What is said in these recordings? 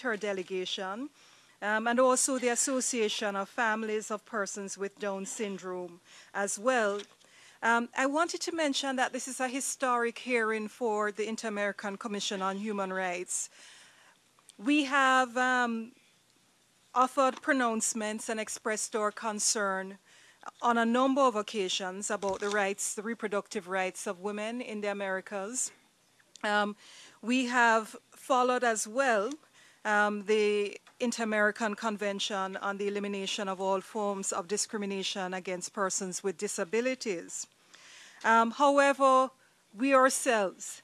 her delegation, um, and also the Association of Families of Persons with Down Syndrome as well. Um, I wanted to mention that this is a historic hearing for the Inter-American Commission on Human Rights. We have um, offered pronouncements and expressed our concern on a number of occasions about the rights, the reproductive rights of women in the Americas. Um, we have followed as well um, the Inter-American Convention on the Elimination of All Forms of Discrimination Against Persons with Disabilities. Um, however, we ourselves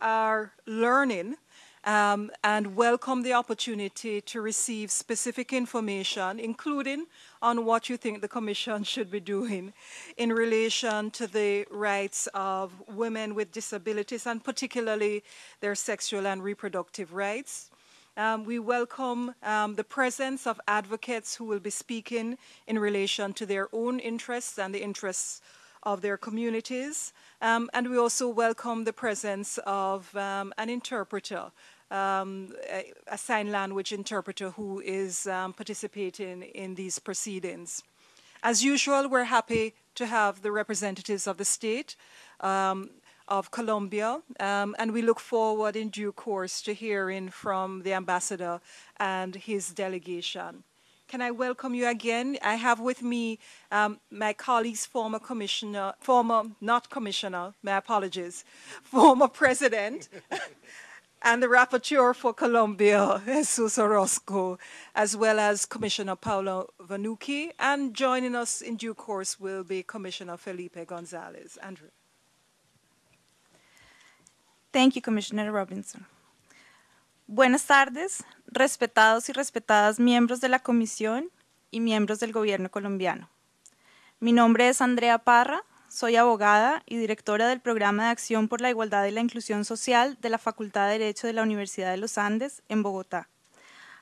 are learning um, and welcome the opportunity to receive specific information, including on what you think the Commission should be doing in relation to the rights of women with disabilities and particularly their sexual and reproductive rights. Um, we welcome um, the presence of advocates who will be speaking in relation to their own interests and the interests of their communities. Um, and we also welcome the presence of um, an interpreter um, a, a, sign language interpreter who is um, participating in these proceedings. As usual, we're happy to have the representatives of the state um, of Colombia, um, and we look forward in due course to hearing from the ambassador and his delegation. Can I welcome you again? I have with me um, my colleague's former commissioner, former, not commissioner, my apologies, former president, and the rapporteur for Colombia, Jesus Orozco, as well as Commissioner Paulo Vanucci, and joining us in due course will be Commissioner Felipe Gonzalez. Andrew. Thank you, Commissioner Robinson. Buenas tardes, respetados y respetadas miembros de la Comisión y miembros del Gobierno colombiano. Mi nombre es Andrea Parra, soy abogada y directora del Programa de Acción por la Igualdad y la Inclusión Social de la Facultad de Derecho de la Universidad de los Andes, en Bogotá.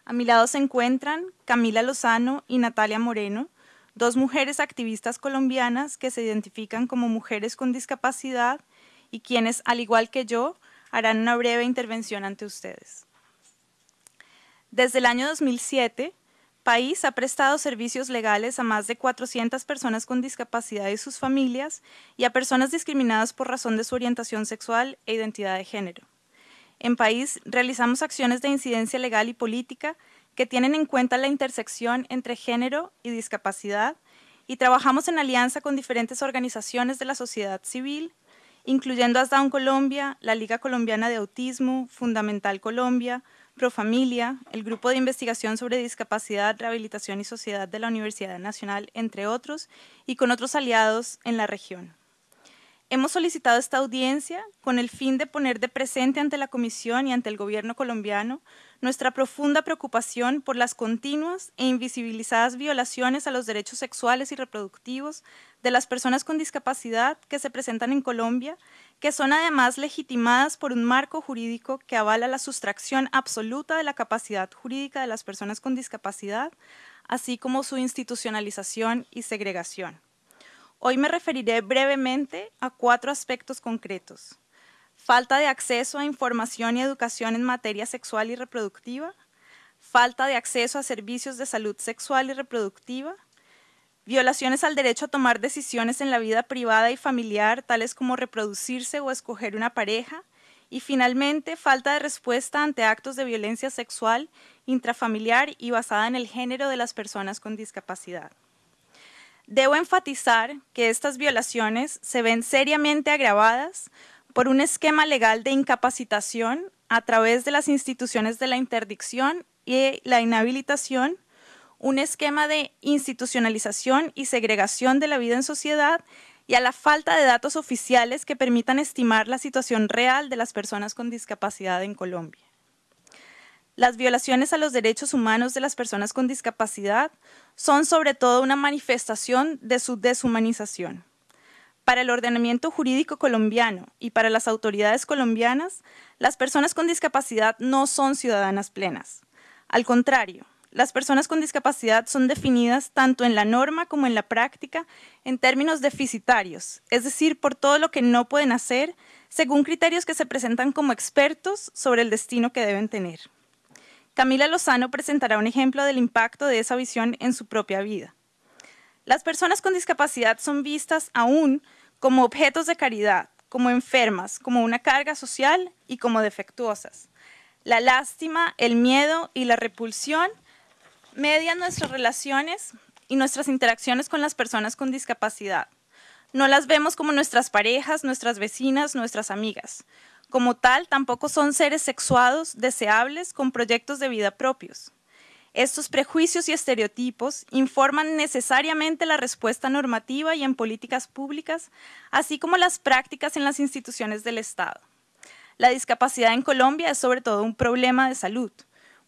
A mi lado se encuentran Camila Lozano y Natalia Moreno, dos mujeres activistas colombianas que se identifican como mujeres con discapacidad y quienes, al igual que yo, harán una breve intervención ante ustedes. Desde el año 2007, país ha prestado servicios legales a más de 400 personas con discapacidad y sus familias y a personas discriminadas por razón de su orientación sexual e identidad de género. En país realizamos acciones de incidencia legal y política que tienen en cuenta la intersección entre género y discapacidad y trabajamos en alianza con diferentes organizaciones de la sociedad civil, incluyendo Asdown Colombia, la Liga Colombiana de Autismo, Fundamental Colombia, Profamilia, el Grupo de Investigación sobre Discapacidad, Rehabilitación y Sociedad de la Universidad Nacional, entre otros, y con otros aliados en la región. Hemos solicitado esta audiencia con el fin de poner de presente ante la Comisión y ante el Gobierno colombiano nuestra profunda preocupación por las continuas e invisibilizadas violaciones a los derechos sexuales y reproductivos de las personas con discapacidad que se presentan en Colombia, que son además legitimadas por un marco jurídico que avala la sustracción absoluta de la capacidad jurídica de las personas con discapacidad, así como su institucionalización y segregación. Hoy me referiré brevemente a cuatro aspectos concretos. Falta de acceso a información y educación en materia sexual y reproductiva, falta de acceso a servicios de salud sexual y reproductiva, violaciones al derecho a tomar decisiones en la vida privada y familiar, tales como reproducirse o escoger una pareja, y finalmente falta de respuesta ante actos de violencia sexual intrafamiliar y basada en el género de las personas con discapacidad. Debo enfatizar que estas violaciones se ven seriamente agravadas por un esquema legal de incapacitación a través de las instituciones de la interdicción y la inhabilitación, un esquema de institucionalización y segregación de la vida en sociedad y a la falta de datos oficiales que permitan estimar la situación real de las personas con discapacidad en Colombia. Las violaciones a los derechos humanos de las personas con discapacidad son sobre todo una manifestación de su deshumanización. Para el ordenamiento jurídico colombiano y para las autoridades colombianas, las personas con discapacidad no son ciudadanas plenas. Al contrario, las personas con discapacidad son definidas tanto en la norma como en la práctica en términos deficitarios, es decir, por todo lo que no pueden hacer, según criterios que se presentan como expertos sobre el destino que deben tener. Camila Lozano presentará un ejemplo del impacto de esa visión en su propia vida. Las personas con discapacidad son vistas aún como objetos de caridad, como enfermas, como una carga social y como defectuosas. La lástima, el miedo y la repulsión median nuestras relaciones y nuestras interacciones con las personas con discapacidad. No las vemos como nuestras parejas, nuestras vecinas, nuestras amigas. Como tal, tampoco son seres sexuados, deseables, con proyectos de vida propios. Estos prejuicios y estereotipos informan necesariamente la respuesta normativa y en políticas públicas, así como las prácticas en las instituciones del Estado. La discapacidad en Colombia es sobre todo un problema de salud.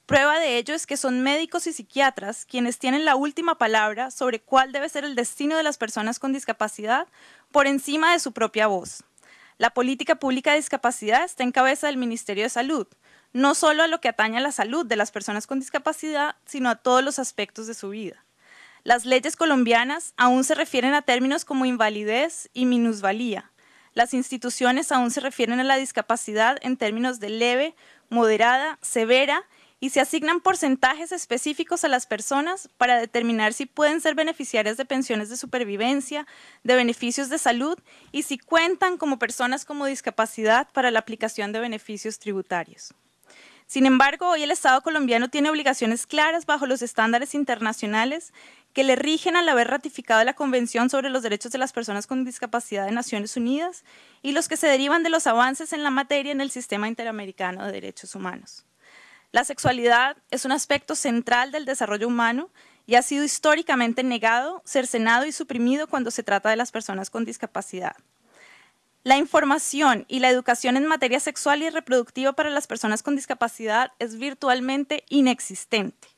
Prueba de ello es que son médicos y psiquiatras quienes tienen la última palabra sobre cuál debe ser el destino de las personas con discapacidad por encima de su propia voz. La política pública de discapacidad está en cabeza del Ministerio de Salud, no solo a lo que atañe a la salud de las personas con discapacidad, sino a todos los aspectos de su vida. Las leyes colombianas aún se refieren a términos como invalidez y minusvalía. Las instituciones aún se refieren a la discapacidad en términos de leve, moderada, severa y se asignan porcentajes específicos a las personas para determinar si pueden ser beneficiarias de pensiones de supervivencia, de beneficios de salud y si cuentan como personas con discapacidad para la aplicación de beneficios tributarios. Sin embargo, hoy el Estado colombiano tiene obligaciones claras bajo los estándares internacionales que le rigen al haber ratificado la Convención sobre los Derechos de las Personas con Discapacidad de Naciones Unidas y los que se derivan de los avances en la materia en el Sistema Interamericano de Derechos Humanos. La sexualidad es un aspecto central del desarrollo humano y ha sido históricamente negado, cercenado y suprimido cuando se trata de las personas con discapacidad. La información y la educación en materia sexual y reproductiva para las personas con discapacidad es virtualmente inexistente.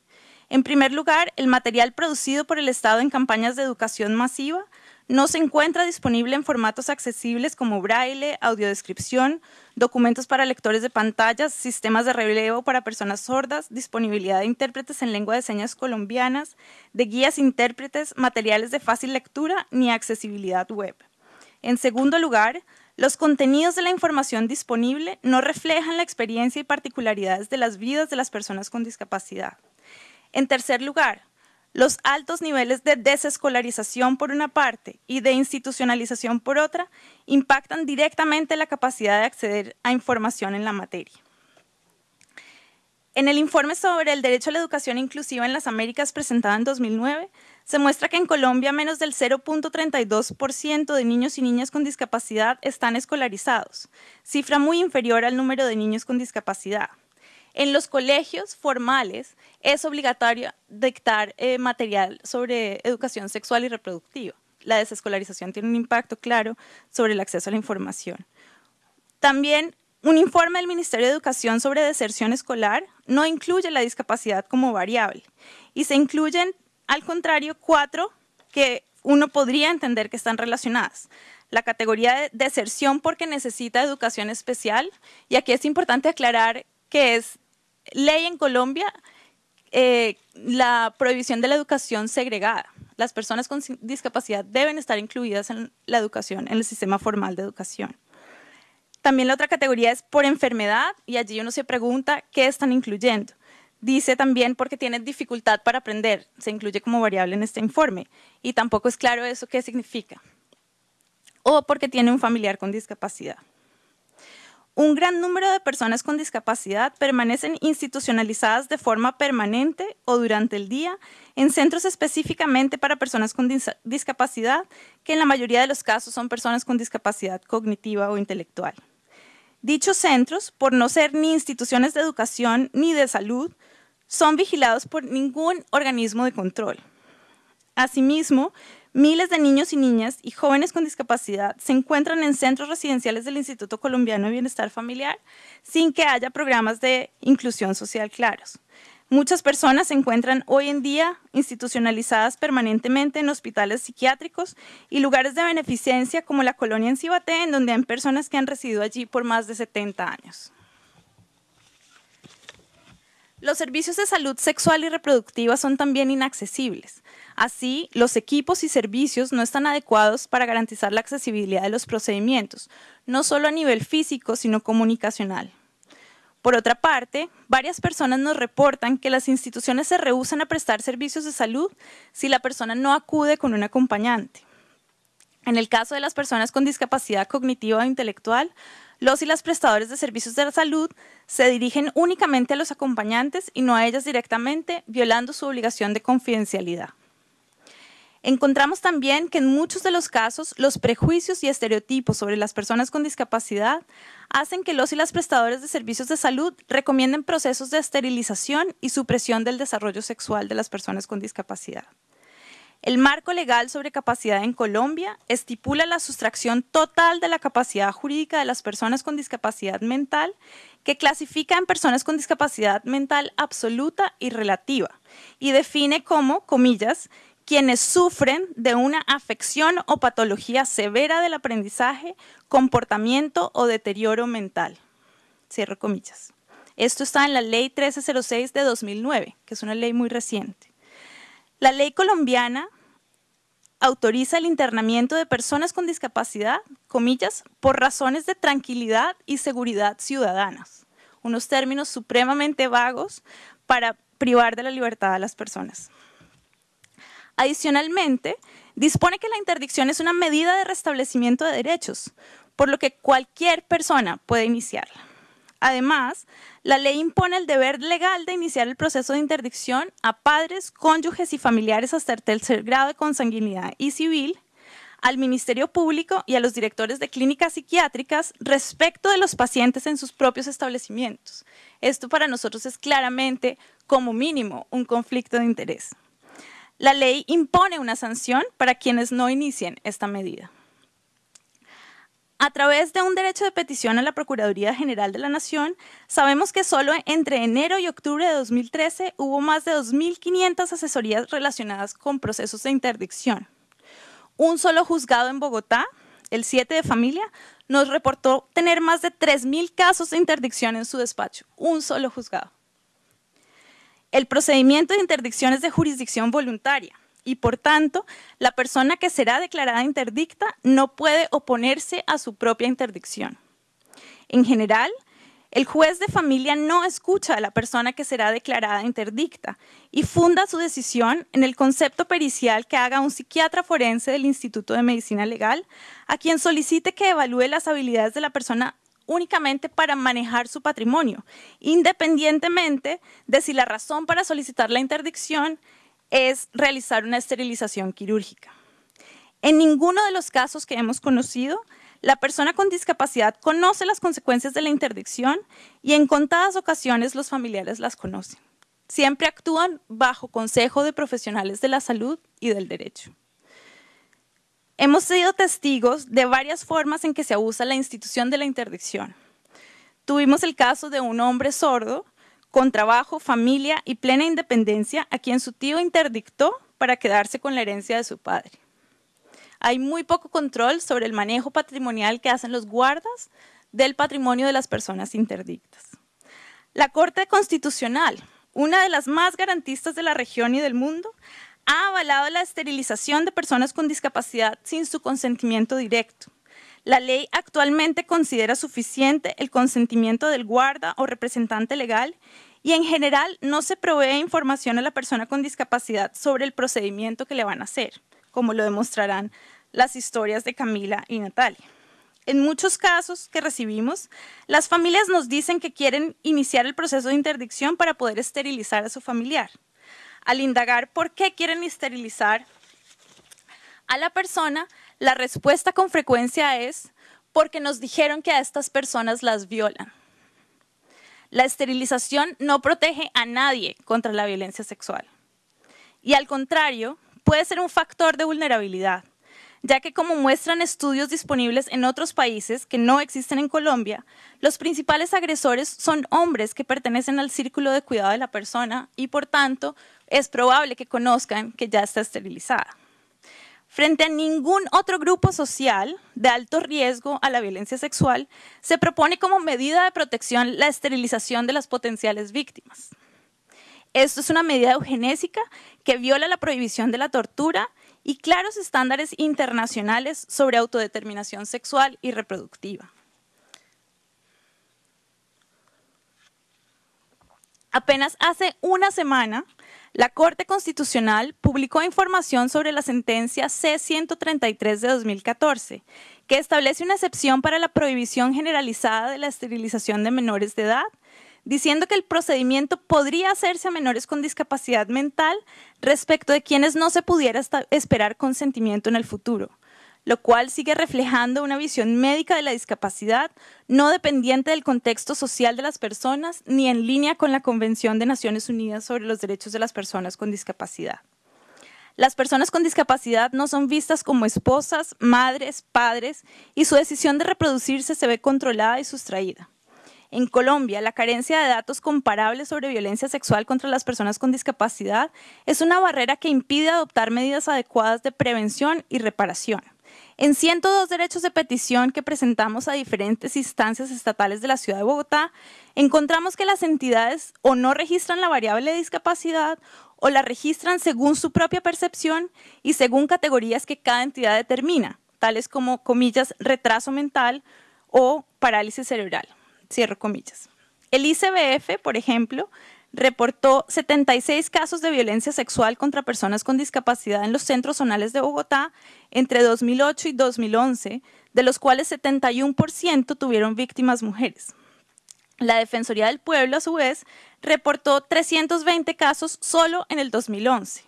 En primer lugar, el material producido por el Estado en campañas de educación masiva no se encuentra disponible en formatos accesibles como braille, audiodescripción, documentos para lectores de pantallas, sistemas de relevo para personas sordas, disponibilidad de intérpretes en lengua de señas colombianas, de guías intérpretes, materiales de fácil lectura ni accesibilidad web. En segundo lugar, los contenidos de la información disponible no reflejan la experiencia y particularidades de las vidas de las personas con discapacidad. En tercer lugar, los altos niveles de desescolarización por una parte y de institucionalización por otra impactan directamente la capacidad de acceder a información en la materia. En el informe sobre el derecho a la educación inclusiva en las Américas presentado en 2009, se muestra que en Colombia menos del 0.32% de niños y niñas con discapacidad están escolarizados, cifra muy inferior al número de niños con discapacidad. En los colegios formales es obligatorio dictar eh, material sobre educación sexual y reproductiva. La desescolarización tiene un impacto claro sobre el acceso a la información. También un informe del Ministerio de Educación sobre deserción escolar no incluye la discapacidad como variable y se incluyen al contrario, cuatro que uno podría entender que están relacionadas. La categoría de deserción porque necesita educación especial, y aquí es importante aclarar que es ley en Colombia eh, la prohibición de la educación segregada. Las personas con discapacidad deben estar incluidas en la educación, en el sistema formal de educación. También la otra categoría es por enfermedad y allí uno se pregunta qué están incluyendo. Dice también porque tiene dificultad para aprender, se incluye como variable en este informe, y tampoco es claro eso qué significa. O porque tiene un familiar con discapacidad. Un gran número de personas con discapacidad permanecen institucionalizadas de forma permanente o durante el día en centros específicamente para personas con discapacidad, que en la mayoría de los casos son personas con discapacidad cognitiva o intelectual. Dichos centros, por no ser ni instituciones de educación ni de salud, son vigilados por ningún organismo de control. Asimismo, miles de niños y niñas y jóvenes con discapacidad se encuentran en centros residenciales del Instituto Colombiano de Bienestar Familiar sin que haya programas de inclusión social claros. Muchas personas se encuentran hoy en día institucionalizadas permanentemente en hospitales psiquiátricos y lugares de beneficencia como la colonia en Cibaté, en donde hay personas que han residido allí por más de 70 años. Los servicios de salud sexual y reproductiva son también inaccesibles. Así, los equipos y servicios no están adecuados para garantizar la accesibilidad de los procedimientos, no solo a nivel físico, sino comunicacional. Por otra parte, varias personas nos reportan que las instituciones se rehúsan a prestar servicios de salud si la persona no acude con un acompañante. En el caso de las personas con discapacidad cognitiva o intelectual, los y las prestadores de servicios de la salud se dirigen únicamente a los acompañantes y no a ellas directamente, violando su obligación de confidencialidad. Encontramos también que en muchos de los casos los prejuicios y estereotipos sobre las personas con discapacidad hacen que los y las prestadores de servicios de salud recomienden procesos de esterilización y supresión del desarrollo sexual de las personas con discapacidad. El marco legal sobre capacidad en Colombia estipula la sustracción total de la capacidad jurídica de las personas con discapacidad mental, que clasifica en personas con discapacidad mental absoluta y relativa, y define como, comillas, quienes sufren de una afección o patología severa del aprendizaje, comportamiento o deterioro mental. Cierro comillas. Esto está en la Ley 1306 de 2009, que es una ley muy reciente. La ley colombiana autoriza el internamiento de personas con discapacidad, comillas, por razones de tranquilidad y seguridad ciudadanas, unos términos supremamente vagos para privar de la libertad a las personas. Adicionalmente, dispone que la interdicción es una medida de restablecimiento de derechos, por lo que cualquier persona puede iniciarla. Además, la ley impone el deber legal de iniciar el proceso de interdicción a padres, cónyuges y familiares hasta el tercer grado de consanguinidad y civil, al Ministerio Público y a los directores de clínicas psiquiátricas respecto de los pacientes en sus propios establecimientos. Esto para nosotros es claramente, como mínimo, un conflicto de interés. La ley impone una sanción para quienes no inicien esta medida. A través de un derecho de petición a la Procuraduría General de la Nación, sabemos que solo entre enero y octubre de 2013 hubo más de 2.500 asesorías relacionadas con procesos de interdicción. Un solo juzgado en Bogotá, el 7 de familia, nos reportó tener más de 3.000 casos de interdicción en su despacho. Un solo juzgado. El procedimiento de interdicción es de jurisdicción voluntaria y por tanto la persona que será declarada interdicta no puede oponerse a su propia interdicción. En general, el juez de familia no escucha a la persona que será declarada interdicta y funda su decisión en el concepto pericial que haga un psiquiatra forense del Instituto de Medicina Legal, a quien solicite que evalúe las habilidades de la persona únicamente para manejar su patrimonio, independientemente de si la razón para solicitar la interdicción es realizar una esterilización quirúrgica. En ninguno de los casos que hemos conocido, la persona con discapacidad conoce las consecuencias de la interdicción y en contadas ocasiones los familiares las conocen. Siempre actúan bajo consejo de profesionales de la salud y del derecho. Hemos sido testigos de varias formas en que se abusa la institución de la interdicción. Tuvimos el caso de un hombre sordo con trabajo, familia y plena independencia, a quien su tío interdictó para quedarse con la herencia de su padre. Hay muy poco control sobre el manejo patrimonial que hacen los guardas del patrimonio de las personas interdictas. La Corte Constitucional, una de las más garantistas de la región y del mundo, ha avalado la esterilización de personas con discapacidad sin su consentimiento directo. La ley actualmente considera suficiente el consentimiento del guarda o representante legal y en general no se provee información a la persona con discapacidad sobre el procedimiento que le van a hacer, como lo demostrarán las historias de Camila y Natalia. En muchos casos que recibimos, las familias nos dicen que quieren iniciar el proceso de interdicción para poder esterilizar a su familiar. Al indagar por qué quieren esterilizar a la persona, la respuesta con frecuencia es porque nos dijeron que a estas personas las violan. La esterilización no protege a nadie contra la violencia sexual. Y al contrario, puede ser un factor de vulnerabilidad, ya que como muestran estudios disponibles en otros países que no existen en Colombia, los principales agresores son hombres que pertenecen al círculo de cuidado de la persona y por tanto es probable que conozcan que ya está esterilizada. Frente a ningún otro grupo social de alto riesgo a la violencia sexual, se propone como medida de protección la esterilización de las potenciales víctimas. Esto es una medida eugenésica que viola la prohibición de la tortura y claros estándares internacionales sobre autodeterminación sexual y reproductiva. Apenas hace una semana, la Corte Constitucional publicó información sobre la sentencia C-133 de 2014, que establece una excepción para la prohibición generalizada de la esterilización de menores de edad, diciendo que el procedimiento podría hacerse a menores con discapacidad mental respecto de quienes no se pudiera esperar consentimiento en el futuro lo cual sigue reflejando una visión médica de la discapacidad no dependiente del contexto social de las personas ni en línea con la Convención de Naciones Unidas sobre los Derechos de las Personas con Discapacidad. Las personas con discapacidad no son vistas como esposas, madres, padres y su decisión de reproducirse se ve controlada y sustraída. En Colombia, la carencia de datos comparables sobre violencia sexual contra las personas con discapacidad es una barrera que impide adoptar medidas adecuadas de prevención y reparación. En 102 derechos de petición que presentamos a diferentes instancias estatales de la ciudad de Bogotá, encontramos que las entidades o no registran la variable de discapacidad o la registran según su propia percepción y según categorías que cada entidad determina, tales como, comillas, retraso mental o parálisis cerebral. Cierro comillas. El ICBF, por ejemplo, reportó 76 casos de violencia sexual contra personas con discapacidad en los centros zonales de Bogotá entre 2008 y 2011, de los cuales 71% tuvieron víctimas mujeres. La Defensoría del Pueblo, a su vez, reportó 320 casos solo en el 2011,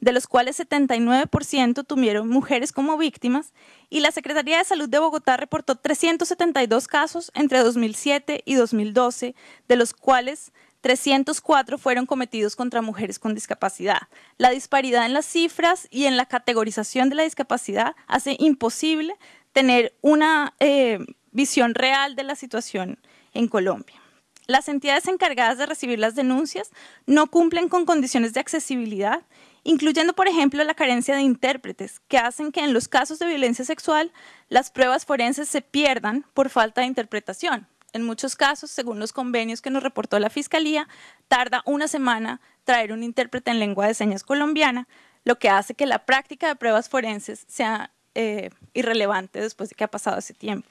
de los cuales 79% tuvieron mujeres como víctimas, y la Secretaría de Salud de Bogotá reportó 372 casos entre 2007 y 2012, de los cuales 304 fueron cometidos contra mujeres con discapacidad. La disparidad en las cifras y en la categorización de la discapacidad hace imposible tener una eh, visión real de la situación en Colombia. Las entidades encargadas de recibir las denuncias no cumplen con condiciones de accesibilidad, incluyendo, por ejemplo, la carencia de intérpretes, que hacen que en los casos de violencia sexual las pruebas forenses se pierdan por falta de interpretación. En muchos casos, según los convenios que nos reportó la Fiscalía, tarda una semana traer un intérprete en lengua de señas colombiana, lo que hace que la práctica de pruebas forenses sea eh, irrelevante después de que ha pasado ese tiempo.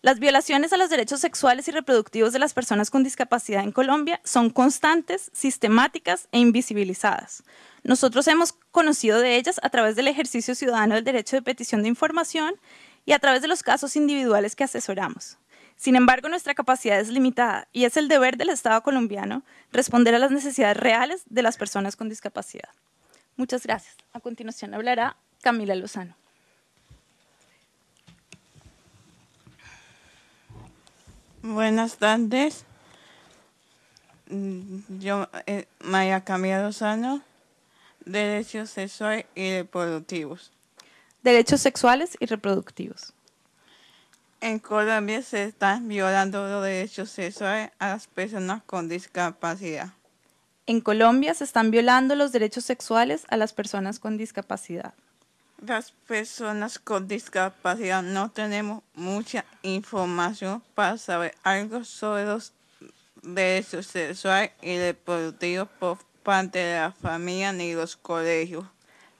Las violaciones a los derechos sexuales y reproductivos de las personas con discapacidad en Colombia son constantes, sistemáticas e invisibilizadas. Nosotros hemos conocido de ellas a través del ejercicio ciudadano del derecho de petición de información y a través de los casos individuales que asesoramos. Sin embargo, nuestra capacidad es limitada y es el deber del Estado colombiano responder a las necesidades reales de las personas con discapacidad. Muchas gracias. A continuación hablará Camila Lozano. Buenas tardes. Yo, eh, Maya Camila Lozano, Derechos Sexuales y Reproductivos. Derechos sexuales y reproductivos. En Colombia se están violando los derechos sexuales a las personas con discapacidad. En Colombia se están violando los derechos sexuales a las personas con discapacidad. Las personas con discapacidad no tenemos mucha información para saber algo sobre los derechos sexuales y reproductivos por parte de la familia ni los colegios.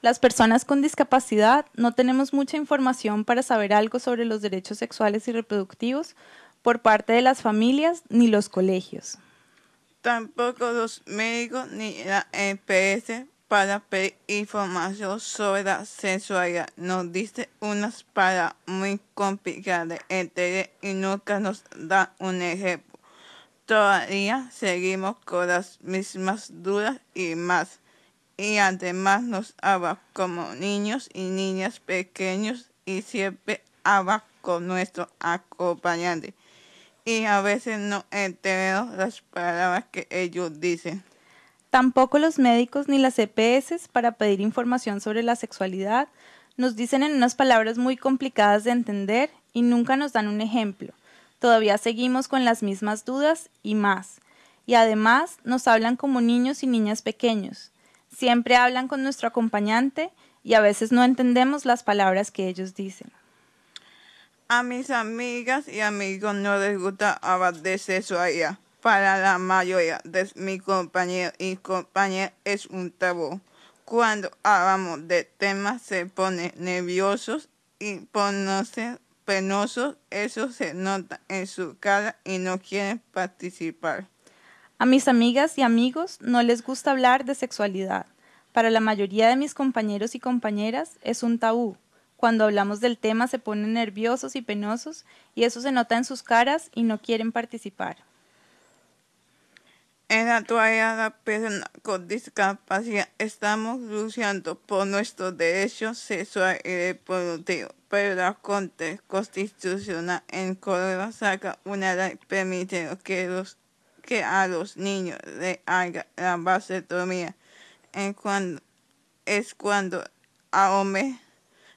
Las personas con discapacidad no tenemos mucha información para saber algo sobre los derechos sexuales y reproductivos por parte de las familias ni los colegios. Tampoco los médicos ni la EPS para pedir información sobre la sexualidad. Nos dice unas palabras muy complicadas de entender y nunca nos da un ejemplo. Todavía seguimos con las mismas dudas y más y además nos habla como niños y niñas pequeños y siempre habla con nuestro acompañante. Y a veces no entendemos las palabras que ellos dicen. Tampoco los médicos ni las EPS para pedir información sobre la sexualidad nos dicen en unas palabras muy complicadas de entender y nunca nos dan un ejemplo. Todavía seguimos con las mismas dudas y más. Y además nos hablan como niños y niñas pequeños, Siempre hablan con nuestro acompañante y a veces no entendemos las palabras que ellos dicen. A mis amigas y amigos no les gusta hablar de sexualidad. Para la mayoría de mis compañeros y compañeras es un tabú. Cuando hablamos de temas se ponen nerviosos y ponerse penosos. Eso se nota en su cara y no quieren participar. A mis amigas y amigos no les gusta hablar de sexualidad. Para la mayoría de mis compañeros y compañeras es un tabú. Cuando hablamos del tema se ponen nerviosos y penosos y eso se nota en sus caras y no quieren participar. En la actualidad, las personas con discapacidad estamos luchando por nuestros derechos sexuales y reproductivos, pero la Corte Constitucional en Córdoba saca una ley permitiendo que, los, que a los niños le haga la vasectomía en cuando, es cuando a hombre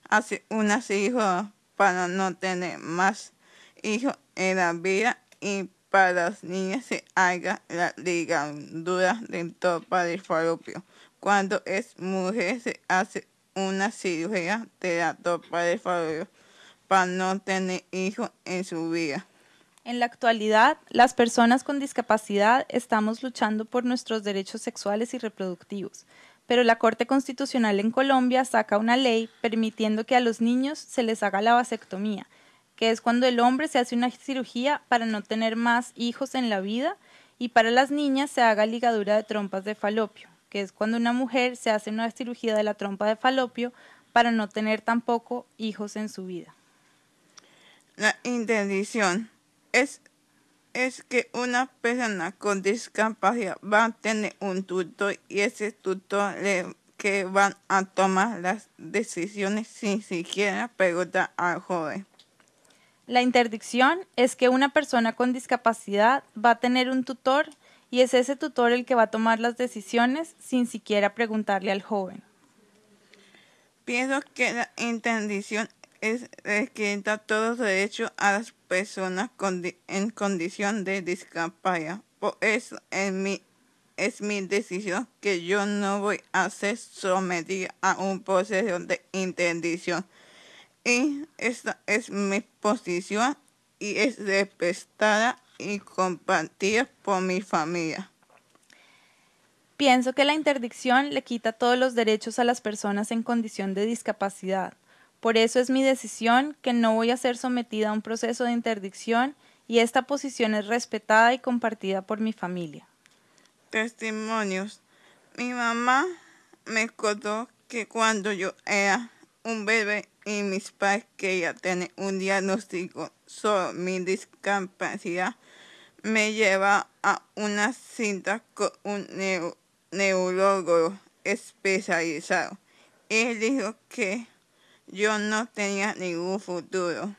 hace una cirugía para no tener más hijos en la vida y para las niñas se haga la ligadura del topa del falopio. Cuando es mujer se hace una cirugía de la topa del falopio para no tener hijos en su vida. En la actualidad, las personas con discapacidad estamos luchando por nuestros derechos sexuales y reproductivos, pero la Corte Constitucional en Colombia saca una ley permitiendo que a los niños se les haga la vasectomía, que es cuando el hombre se hace una cirugía para no tener más hijos en la vida, y para las niñas se haga ligadura de trompas de falopio, que es cuando una mujer se hace una cirugía de la trompa de falopio para no tener tampoco hijos en su vida. La interdicción es, es que una persona con discapacidad va a tener un tutor y ese tutor le que van a tomar las decisiones sin siquiera preguntar al joven. La interdicción es que una persona con discapacidad va a tener un tutor y es ese tutor el que va a tomar las decisiones sin siquiera preguntarle al joven. Pienso que la interdicción es quita todos los derechos a las personas en condición de discapacidad. Por eso es mi, es mi decisión que yo no voy a ser sometida a un proceso de interdicción y esta es mi posición y es respetada y compartida por mi familia. Pienso que la interdicción le quita todos los derechos a las personas en condición de discapacidad. Por eso es mi decisión que no voy a ser sometida a un proceso de interdicción y esta posición es respetada y compartida por mi familia. Testimonios. Mi mamá me contó que cuando yo era un bebé y mis padres que ya tienen un diagnóstico sobre mi discapacidad me lleva a una cinta con un neurólogo especializado. Él dijo que yo no tenía ningún futuro,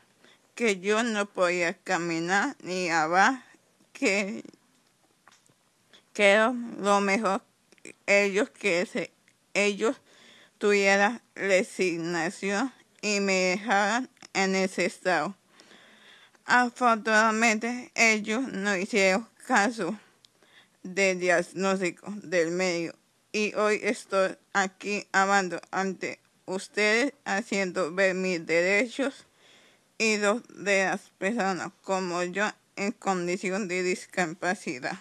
que yo no podía caminar ni hablar, que, que lo mejor ellos que se, ellos tuviera resignación y me dejaran en ese estado. Afortunadamente, ellos no hicieron caso del diagnóstico del medio y hoy estoy aquí hablando ante ustedes haciendo ver mis derechos y los de las personas como yo en condición de discapacidad.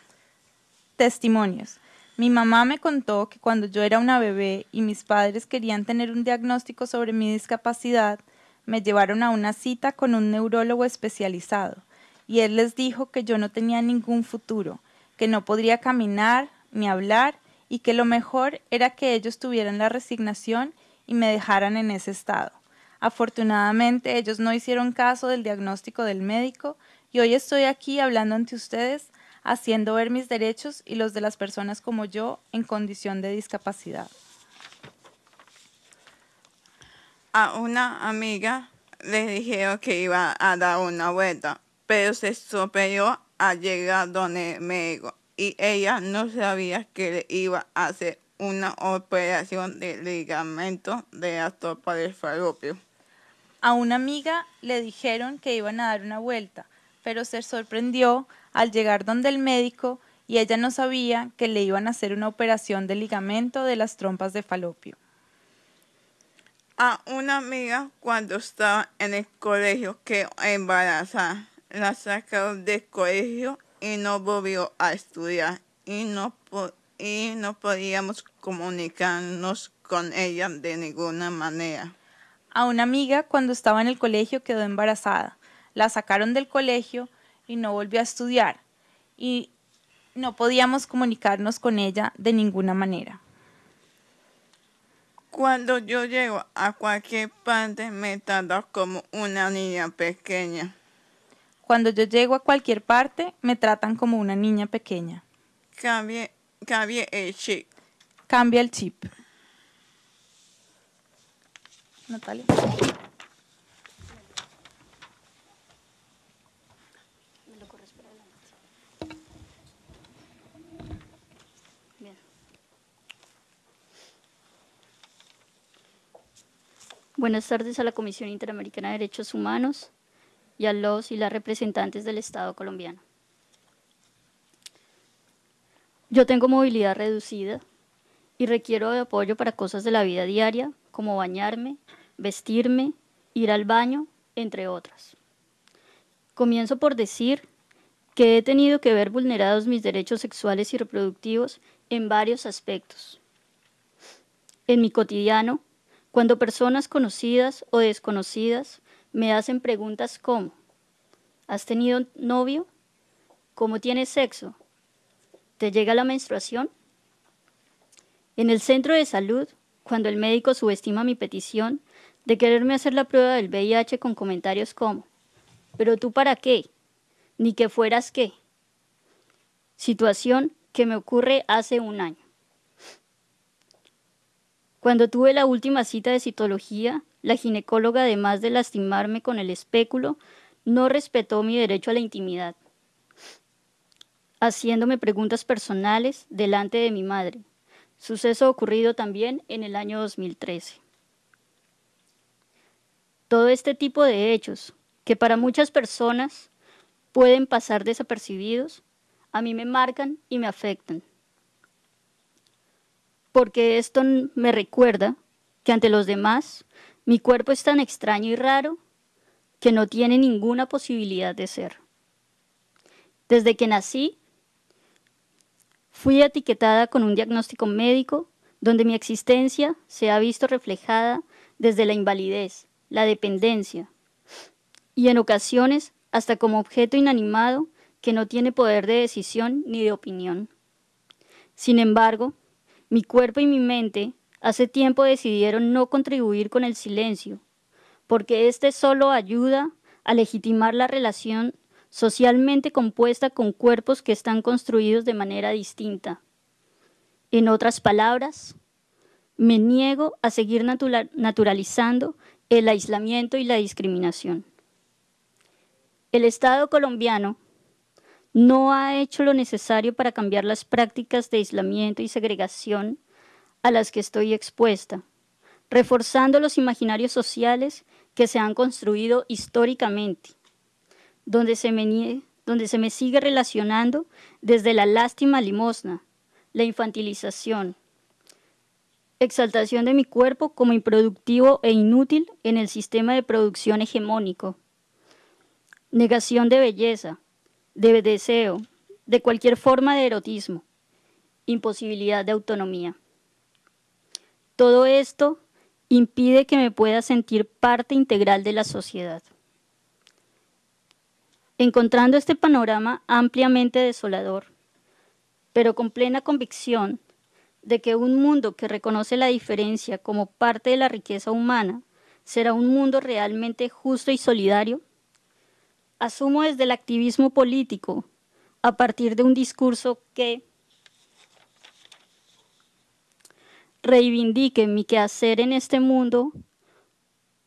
Testimonios. Mi mamá me contó que cuando yo era una bebé y mis padres querían tener un diagnóstico sobre mi discapacidad, me llevaron a una cita con un neurólogo especializado y él les dijo que yo no tenía ningún futuro, que no podría caminar ni hablar y que lo mejor era que ellos tuvieran la resignación y me dejaran en ese estado. Afortunadamente ellos no hicieron caso del diagnóstico del médico y hoy estoy aquí hablando ante ustedes haciendo ver mis derechos y los de las personas como yo en condición de discapacidad. A una amiga le dijeron que iba a dar una vuelta, pero se estropeó al llegar donde me y ella no sabía que le iba a hacer una operación de ligamento de la topa del falopio. A una amiga le dijeron que iban a dar una vuelta, pero se sorprendió al llegar donde el médico y ella no sabía que le iban a hacer una operación de ligamento de las trompas de falopio. A una amiga cuando estaba en el colegio que embarazada, la sacaron del colegio y no volvió a estudiar y no, y no podíamos comunicarnos con ella de ninguna manera. A una amiga cuando estaba en el colegio quedó embarazada. La sacaron del colegio y no volvió a estudiar. Y No podíamos comunicarnos con ella de ninguna manera. Cuando yo llego a cualquier parte me trata como una niña pequeña. Cuando yo llego a cualquier parte, me tratan como una niña pequeña. Cambie, cambie el chip. Cambia el chip. Natalia. Bien. Buenas tardes a la Comisión Interamericana de Derechos Humanos y a los y las representantes del Estado colombiano. Yo tengo movilidad reducida y requiero apoyo para cosas de la vida diaria, como bañarme, vestirme, ir al baño, entre otras. Comienzo por decir que he tenido que ver vulnerados mis derechos sexuales y reproductivos en varios aspectos. En mi cotidiano, cuando personas conocidas o desconocidas me hacen preguntas como, ¿has tenido novio? ¿Cómo tienes sexo? ¿Te llega la menstruación? En el centro de salud, cuando el médico subestima mi petición de quererme hacer la prueba del VIH con comentarios como, ¿pero tú para qué? Ni que fueras qué. Situación que me ocurre hace un año. Cuando tuve la última cita de citología, la ginecóloga, además de lastimarme con el espéculo, no respetó mi derecho a la intimidad, haciéndome preguntas personales delante de mi madre, suceso ocurrido también en el año 2013. Todo este tipo de hechos, que para muchas personas pueden pasar desapercibidos, a mí me marcan y me afectan. Porque esto me recuerda que ante los demás mi cuerpo es tan extraño y raro que no tiene ninguna posibilidad de ser. Desde que nací, fui etiquetada con un diagnóstico médico donde mi existencia se ha visto reflejada desde la invalidez, la dependencia y en ocasiones hasta como objeto inanimado que no tiene poder de decisión ni de opinión. Sin embargo, mi cuerpo y mi mente hace tiempo decidieron no contribuir con el silencio, porque éste solo ayuda a legitimar la relación socialmente compuesta con cuerpos que están construidos de manera distinta. En otras palabras, me niego a seguir naturalizando el aislamiento y la discriminación. El Estado colombiano no ha hecho lo necesario para cambiar las prácticas de aislamiento y segregación a las que estoy expuesta, reforzando los imaginarios sociales que se han construido históricamente, donde se me, donde se me sigue relacionando desde la lástima limosna, la infantilización, exaltación de mi cuerpo como improductivo e inútil en el sistema de producción hegemónico, negación de belleza, de deseo, de cualquier forma de erotismo, imposibilidad de autonomía. Todo esto impide que me pueda sentir parte integral de la sociedad. Encontrando este panorama ampliamente desolador, pero con plena convicción de que un mundo que reconoce la diferencia como parte de la riqueza humana será un mundo realmente justo y solidario, asumo desde el activismo político, a partir de un discurso que reivindique mi quehacer en este mundo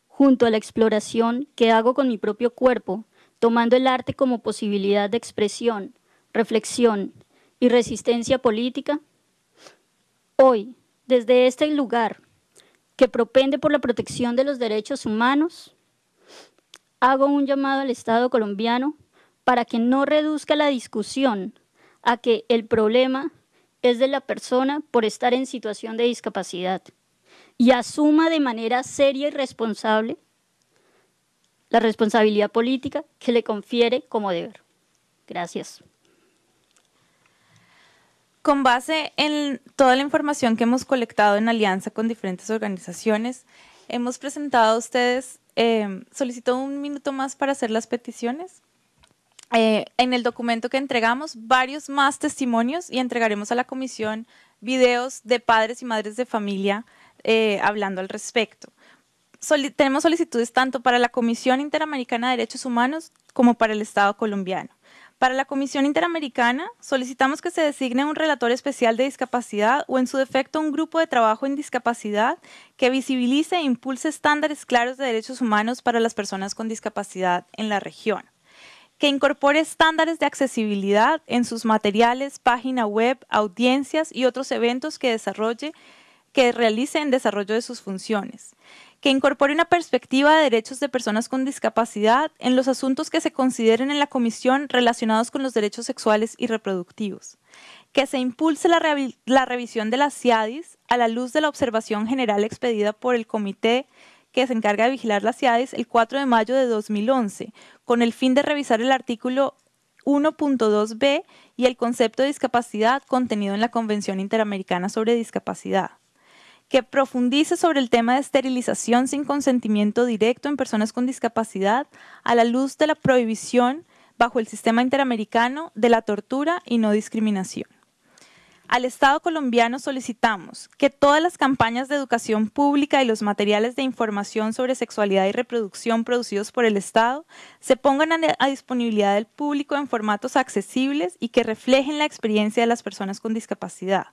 junto a la exploración que hago con mi propio cuerpo, tomando el arte como posibilidad de expresión, reflexión y resistencia política, hoy, desde este lugar que propende por la protección de los derechos humanos, hago un llamado al Estado colombiano para que no reduzca la discusión a que el problema es de la persona por estar en situación de discapacidad y asuma de manera seria y responsable la responsabilidad política que le confiere como deber. Gracias. Con base en toda la información que hemos colectado en alianza con diferentes organizaciones, hemos presentado a ustedes, eh, solicitó un minuto más para hacer las peticiones. eh, en el documento que entregamos varios más testimonios y entregaremos a la comisión videos de padres y madres de familia eh, hablando al respecto. Tenemos solicitudes tanto para la Comisión Interamericana de Derechos Humanos como para el Estado colombiano. Para la Comisión Interamericana, solicitamos que se designe un relator especial de discapacidad o, en su defecto, un grupo de trabajo en discapacidad que visibilice e impulse estándares claros de derechos humanos para las personas con discapacidad en la región que incorpore estándares de accesibilidad en sus materiales, página web, audiencias y otros eventos que desarrolle, que realice en desarrollo de sus funciones, que incorpore una perspectiva de derechos de personas con discapacidad en los asuntos que se consideren en la comisión relacionados con los derechos sexuales y reproductivos, que se impulse la, revisión de las CIADIS a la luz de la observación general expedida por el Comité que se encarga de vigilar las CIADIS el 4 de mayo de 2011, con el fin de revisar el artículo 1.2b y el concepto de discapacidad contenido en la Convención Interamericana sobre Discapacidad, que profundice sobre el tema de esterilización sin consentimiento directo en personas con discapacidad a la luz de la prohibición bajo el sistema interamericano de la tortura y no discriminación. Al Estado colombiano solicitamos que todas las campañas de educación pública y los materiales de información sobre sexualidad y reproducción producidos por el Estado se pongan a, disponibilidad del público en formatos accesibles y que reflejen la experiencia de las personas con discapacidad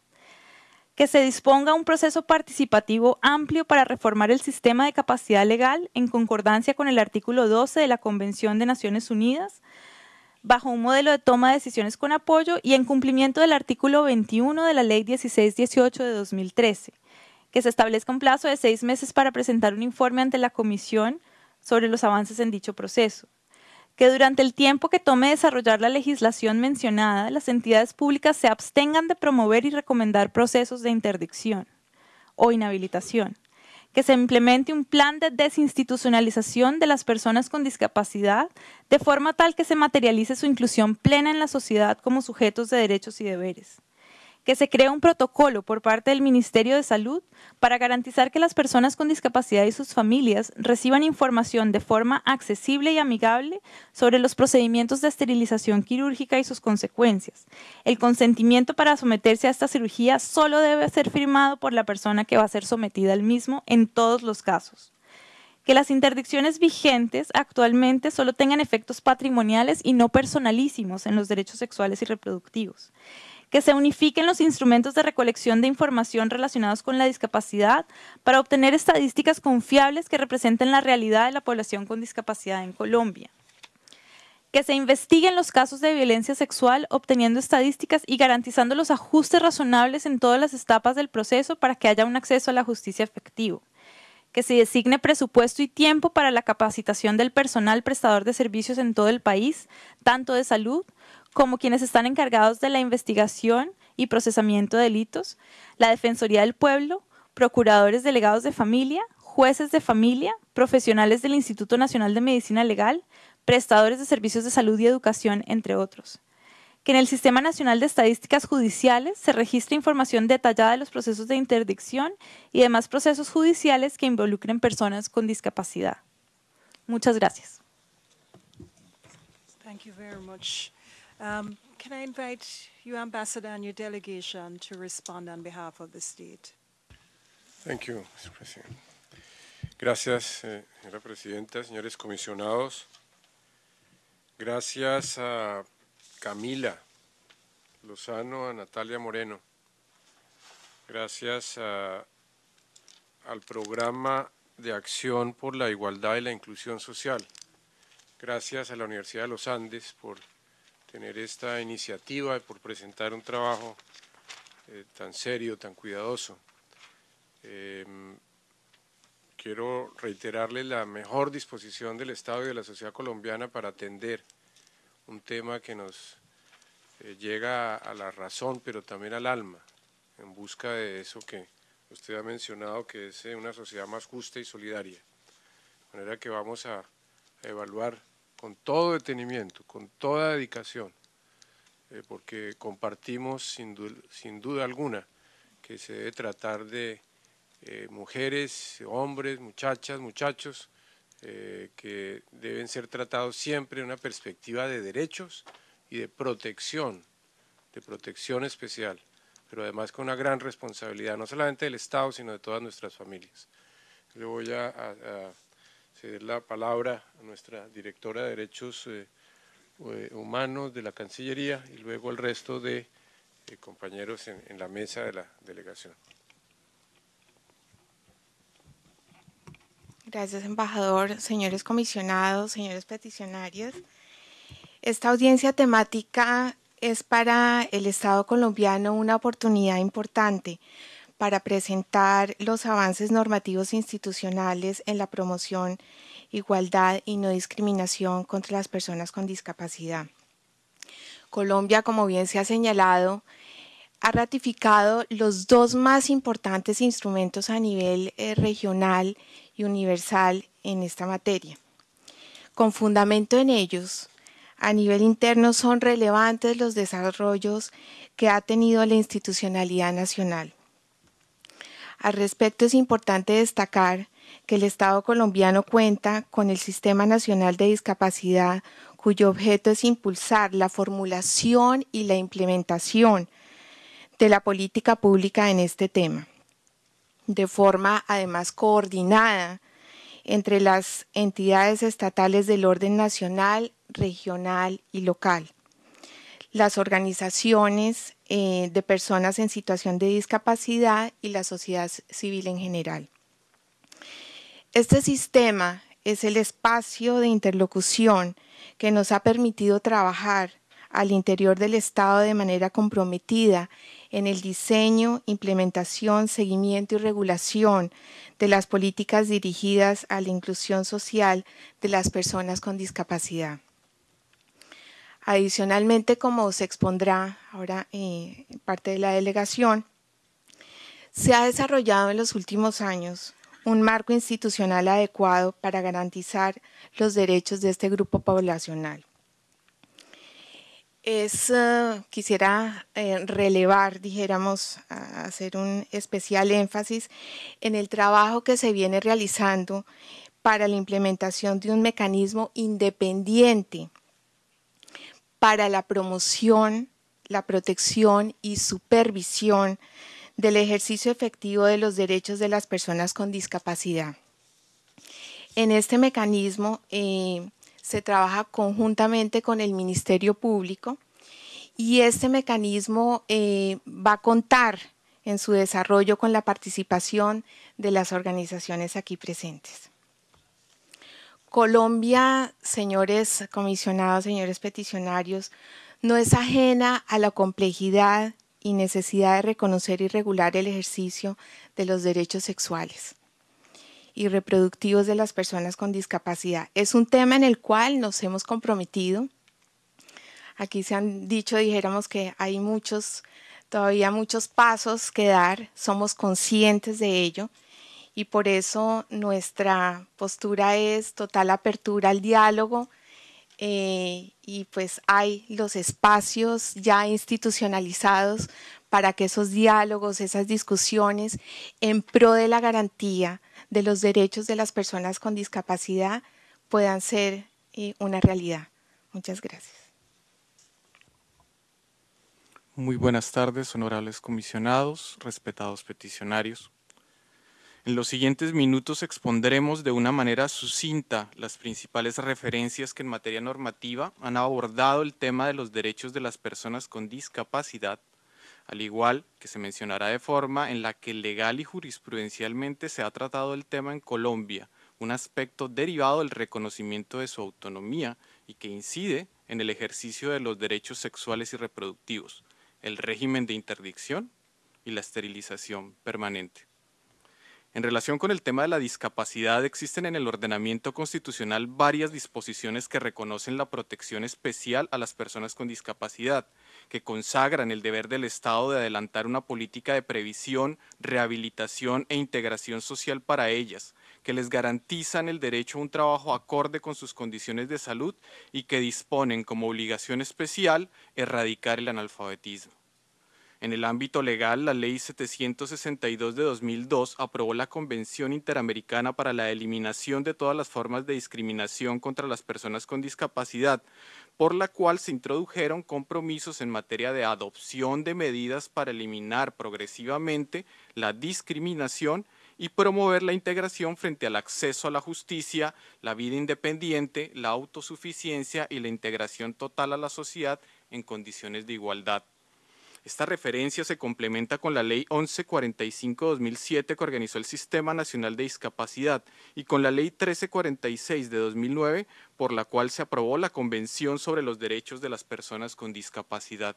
que se disponga un proceso participativo amplio para reformar el sistema de capacidad legal en concordancia con el artículo 12 de la Convención de Naciones Unidas bajo un modelo de toma de decisiones con apoyo y en cumplimiento del artículo 21 de la Ley 1618 de 2013, que se establezca un plazo de seis meses para presentar un informe ante la Comisión sobre los avances en dicho proceso, que durante el tiempo que tome desarrollar la legislación mencionada, las entidades públicas se abstengan de promover y recomendar procesos de interdicción o inhabilitación, que se implemente un plan de desinstitucionalización de las personas con discapacidad de forma tal que se materialice su inclusión plena en la sociedad como sujetos de derechos y deberes que se cree un protocolo por parte del Ministerio de Salud para garantizar que las personas con discapacidad y sus familias reciban información de forma accesible y amigable sobre los procedimientos de esterilización quirúrgica y sus consecuencias. El consentimiento para someterse a esta cirugía solo debe ser firmado por la persona que va a ser sometida al mismo en todos los casos que las interdicciones vigentes actualmente solo tengan efectos patrimoniales y no personalísimos en los derechos sexuales y reproductivos, que se unifiquen los instrumentos de recolección de información relacionados con la discapacidad para obtener estadísticas confiables que representen la realidad de la población con discapacidad en Colombia. Que se investiguen los casos de violencia sexual obteniendo estadísticas y garantizando los ajustes razonables en todas las etapas del proceso para que haya un acceso a la justicia efectivo que se designe presupuesto y tiempo para la capacitación del personal prestador de servicios en todo el país, tanto de salud como quienes están encargados de la investigación y procesamiento de delitos, la Defensoría del Pueblo, procuradores delegados de familia, jueces de familia, profesionales del Instituto Nacional de Medicina Legal, prestadores de servicios de salud y educación, entre otros. Que en el Sistema Nacional de Estadísticas Judiciales se registre información detallada de los procesos de interdicción y demás procesos judiciales que involucren personas con discapacidad. Muchas gracias. Um, can I invite you, Ambassador, and your delegation to respond on behalf of the state? Thank you, Mr. President. Gracias, eh, señora presidenta, señores comisionados. Gracias a Camila Lozano, a Natalia Moreno. Gracias al programa de acción por la igualdad y la inclusión social. Gracias a la Universidad de los Andes por tener esta iniciativa y por presentar un trabajo eh, tan serio, tan cuidadoso. Em, quiero reiterarle la mejor disposición del Estado y de la sociedad colombiana para atender un tema que nos eh, llega a la razón, pero también al alma, en busca de eso que usted ha mencionado, que es eh, una sociedad más justa y solidaria. De manera que vamos a evaluar con todo detenimiento, con toda dedicación, eh, porque compartimos sin, duda alguna que se debe tratar de eh, mujeres, hombres, muchachas, muchachos eh, que deben ser tratados siempre en una perspectiva de derechos y de protección, de protección especial, pero además con una gran responsabilidad, no solamente del Estado, sino de todas nuestras familias. Le voy a, ceder la palabra a nuestra directora de Derechos eh, eh, Humanos de la Cancillería y luego al resto de compañeros en la mesa de la delegación. Gracias, embajador, señores comisionados, señores peticionarios. Esta audiencia temática es para el Estado colombiano una oportunidad importante para presentar los avances normativos institucionales en la promoción, igualdad y no discriminación contra las personas con discapacidad. Colombia, como bien se ha señalado, ha ratificado los dos más importantes instrumentos a nivel eh, regional universal en esta materia. Con fundamento en ellos, a nivel interno son relevantes los desarrollos que ha tenido la institucionalidad nacional. Al respecto es importante destacar que el Estado colombiano cuenta con el Sistema Nacional de Discapacidad cuyo objeto es impulsar la formulación y la implementación de la política pública en este tema de forma además coordinada entre las entidades estatales del orden nacional, regional y local, las organizaciones eh, de personas en situación de discapacidad y la sociedad civil en general. Este sistema es el espacio de interlocución que nos ha permitido trabajar al interior del Estado de manera comprometida en el diseño, implementación, seguimiento y regulación de las políticas dirigidas a la inclusión social de las personas con discapacidad. Adicionalmente, como se expondrá ahora eh, parte de la delegación, se ha desarrollado en los últimos años un marco institucional adecuado para garantizar los derechos de este grupo poblacional. Es, eh, quisiera eh, relevar, dijéramos, hacer un especial énfasis en el trabajo que se viene realizando para la implementación de un mecanismo independiente para la promoción, la protección y supervisión del ejercicio efectivo de los derechos de las personas con discapacidad. En este mecanismo, eh, se trabaja conjuntamente con el Ministerio Público y este mecanismo eh, va a contar en su desarrollo con la participación de las organizaciones aquí presentes. Colombia, señores comisionados, señores peticionarios, no es ajena a la complejidad y necesidad de reconocer y regular el ejercicio de los derechos sexuales y reproductivos de las personas con discapacidad. Es un tema en el cual nos hemos comprometido. Aquí se han dicho, dijéramos que hay muchos, todavía muchos pasos que dar, somos conscientes de ello y por eso nuestra postura es total apertura al diálogo eh, y pues hay los espacios ya institucionalizados para que esos diálogos, esas discusiones en pro de la garantía de los derechos de las personas con discapacidad puedan ser eh, una realidad. Muchas gracias. Muy buenas tardes, honorables comisionados, respetados peticionarios. En los siguientes minutos expondremos de una manera sucinta las principales referencias que en materia normativa han abordado el tema de los derechos de las personas con discapacidad al igual que se mencionará de forma en la que legal y jurisprudencialmente se ha tratado el tema en Colombia, un aspecto derivado del reconocimiento de su autonomía y que incide en el ejercicio de los derechos sexuales y reproductivos, el régimen de interdicción y la esterilización permanente. En relación con el tema de la discapacidad, existen en el ordenamiento constitucional varias disposiciones que reconocen la protección especial a las personas con discapacidad, que consagran el deber del Estado de adelantar una política de previsión, rehabilitación e integración social para ellas, que les garantizan el derecho a un trabajo acorde con sus condiciones de salud y que disponen como obligación especial erradicar el analfabetismo. En el ámbito legal, la Ley 762 de 2002 aprobó la Convención Interamericana para la Eliminación de todas las formas de discriminación contra las personas con discapacidad, por la cual se introdujeron compromisos en materia de adopción de medidas para eliminar progresivamente la discriminación y promover la integración frente al acceso a la justicia, la vida independiente, la autosuficiencia y la integración total a la sociedad en condiciones de igualdad. Esta referencia se complementa con la Ley 1145-2007 que organizó el Sistema Nacional de Discapacidad y con la Ley 1346 de 2009 por la cual se aprobó la Convención sobre los Derechos de las Personas con Discapacidad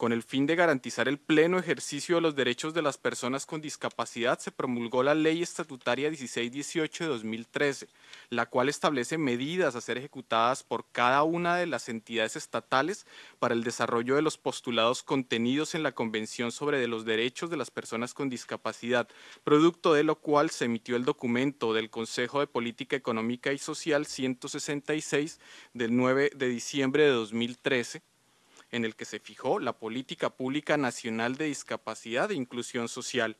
con el fin de garantizar el pleno ejercicio de los derechos de las personas con discapacidad, se promulgó la Ley Estatutaria 1618 de 2013, la cual establece medidas a ser ejecutadas por cada una de las entidades estatales para el desarrollo de los postulados contenidos en la Convención sobre los Derechos de las Personas con Discapacidad, producto de lo cual se emitió el documento del Consejo de Política Económica y Social 166 del 9 de diciembre de 2013, en el que se fijó la Política Pública Nacional de Discapacidad e Inclusión Social.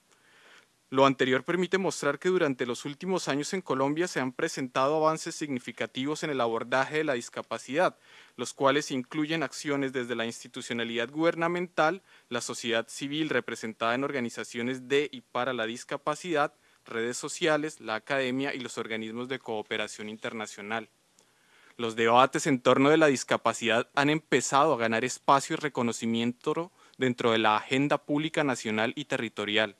Lo anterior permite mostrar que durante los últimos años en Colombia se han presentado avances significativos en el abordaje de la discapacidad, los cuales incluyen acciones desde la institucionalidad gubernamental, la sociedad civil representada en organizaciones de y para la discapacidad, redes sociales, la academia y los organismos de cooperación internacional. Los debates en torno de la discapacidad han empezado a ganar espacio y reconocimiento dentro de la agenda pública nacional y territorial,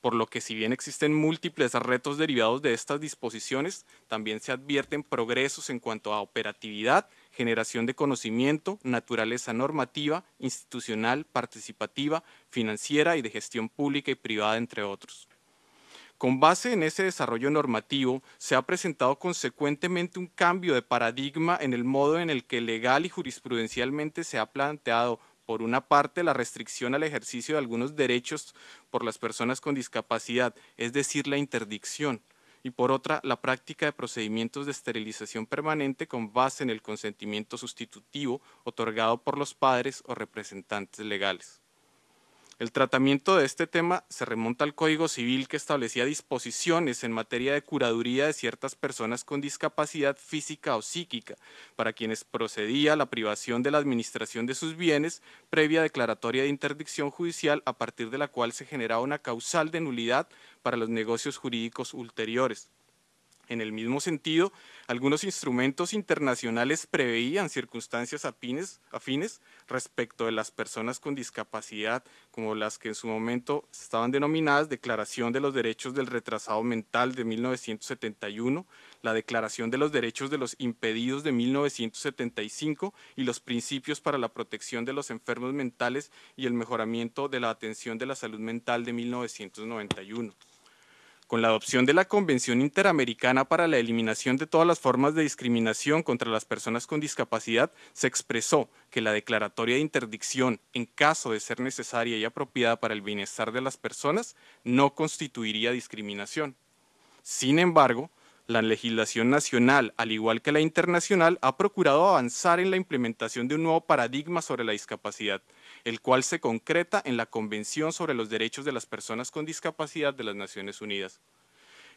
por lo que si bien existen múltiples retos derivados de estas disposiciones, también se advierten progresos en cuanto a operatividad, generación de conocimiento, naturaleza normativa, institucional, participativa, financiera y de gestión pública y privada, entre otros. Con base en ese desarrollo normativo, se ha presentado consecuentemente un cambio de paradigma en el modo en el que legal y jurisprudencialmente se ha planteado, por una parte, la restricción al ejercicio de algunos derechos por las personas con discapacidad, es decir, la interdicción, y por otra, la práctica de procedimientos de esterilización permanente con base en el consentimiento sustitutivo otorgado por los padres o representantes legales. El tratamiento de este tema se remonta al Código Civil que establecía disposiciones en materia de curaduría de ciertas personas con discapacidad física o psíquica, para quienes procedía la privación de la administración de sus bienes previa declaratoria de interdicción judicial a partir de la cual se generaba una causal de nulidad para los negocios jurídicos ulteriores. En el mismo sentido, algunos instrumentos internacionales preveían circunstancias afines, respecto de las personas con discapacidad, como las que en su momento estaban denominadas Declaración de los Derechos del Retrasado Mental de 1971, la Declaración de los Derechos de los Impedidos de 1975 y los Principios para la Protección de los Enfermos Mentales y el Mejoramiento de la Atención de la Salud Mental de 1991. Con la adopción de la Convención Interamericana para la Eliminación de todas las formas de discriminación contra las personas con discapacidad, se expresó que la declaratoria de interdicción, en caso de ser necesaria y apropiada para el bienestar de las personas, no constituiría discriminación. Sin embargo, la legislación nacional, al igual que la internacional, ha procurado avanzar en la implementación de un nuevo paradigma sobre la discapacidad, el cual se concreta en la Convención sobre los Derechos de las Personas con Discapacidad de las Naciones Unidas.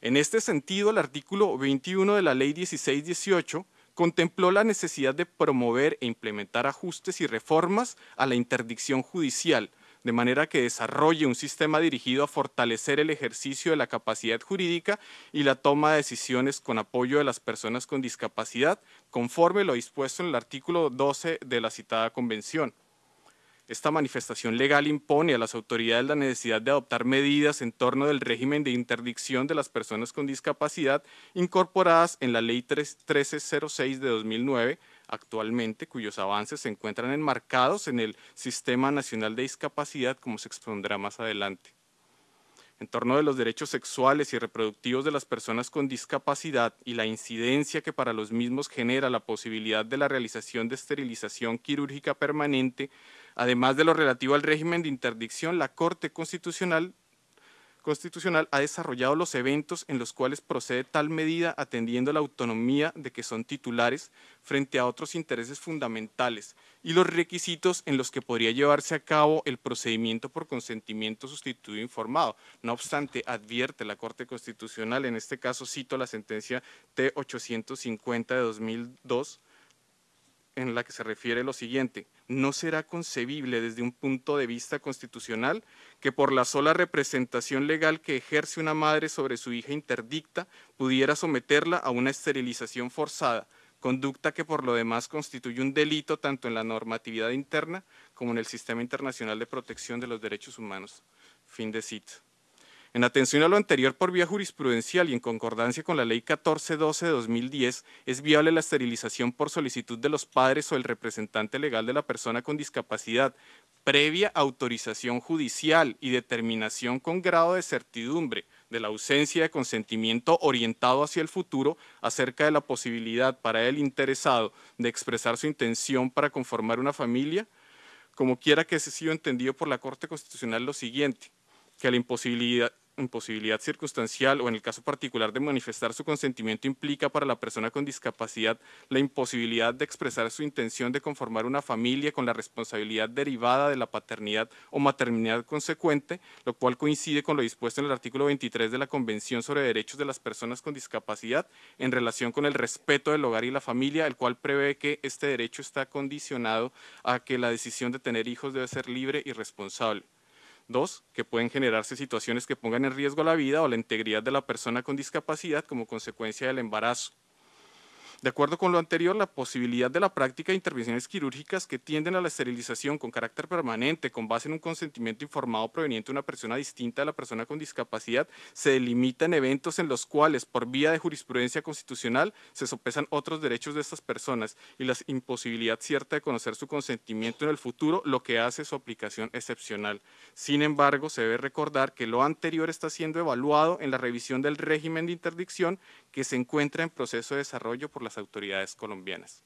En este sentido, el artículo 21 de la Ley 1618 contempló la necesidad de promover e implementar ajustes y reformas a la interdicción judicial, de manera que desarrolle un sistema dirigido a fortalecer el ejercicio de la capacidad jurídica y la toma de decisiones con apoyo de las personas con discapacidad, conforme lo dispuesto en el artículo 12 de la citada convención. Esta manifestación legal impone a las autoridades la necesidad de adoptar medidas en torno del régimen de interdicción de las personas con discapacidad incorporadas en la Ley 1306 de 2009, actualmente, cuyos avances se encuentran enmarcados en el Sistema Nacional de Discapacidad, como se expondrá más adelante. En torno de los derechos sexuales y reproductivos de las personas con discapacidad y la incidencia que para los mismos genera la posibilidad de la realización de esterilización quirúrgica permanente, además de lo relativo al régimen de interdicción, la Corte Constitucional constitucional ha desarrollado los eventos en los cuales procede tal medida atendiendo la autonomía de que son titulares frente a otros intereses fundamentales y los requisitos en los que podría llevarse a cabo el procedimiento por consentimiento sustituido informado. No obstante, advierte la Corte Constitucional, en este caso cito la sentencia T850 de 2002, en la que se refiere lo siguiente, no será concebible desde un punto de vista constitucional que por la sola representación legal que ejerce una madre sobre su hija interdicta pudiera someterla a una esterilización forzada, conducta que por lo demás constituye un delito tanto en la normatividad interna como en el sistema internacional de protección de los derechos humanos. Fin de cita. En atención a lo anterior por vía jurisprudencial y en concordancia con la Ley 1412 de 2010, es viable la esterilización por solicitud de los padres o el representante legal de la persona con discapacidad, previa autorización judicial y determinación con grado de certidumbre de la ausencia de consentimiento orientado hacia el futuro acerca de la posibilidad para el interesado de expresar su intención para conformar una familia, como quiera que ese sido entendido por la Corte Constitucional lo siguiente, que la imposibilidad, imposibilidad circunstancial o en el caso particular de manifestar su consentimiento implica para la persona con discapacidad la imposibilidad de expresar su intención de conformar una familia con la responsabilidad derivada de la paternidad o maternidad consecuente, lo cual coincide con lo dispuesto en el artículo 23 de la Convención sobre Derechos de las Personas con Discapacidad en relación con el respeto del hogar y la familia, el cual prevé que este derecho está condicionado a que la decisión de tener hijos debe ser libre y responsable. Dos, que pueden generarse situaciones que pongan en riesgo la vida o la integridad de la persona con discapacidad como consecuencia del embarazo. De acuerdo con lo anterior, la posibilidad de la práctica de intervenciones quirúrgicas que tienden a la esterilización con carácter permanente, con base en un consentimiento informado proveniente de una persona distinta a la persona con discapacidad, se delimita en eventos en los cuales, por vía de jurisprudencia constitucional, se sopesan otros derechos de estas personas y la imposibilidad cierta de conocer su consentimiento en el futuro, lo que hace su aplicación excepcional. Sin embargo, se debe recordar que lo anterior está siendo evaluado en la revisión del régimen de interdicción que se encuentra en proceso de desarrollo por la autoridades colombianas.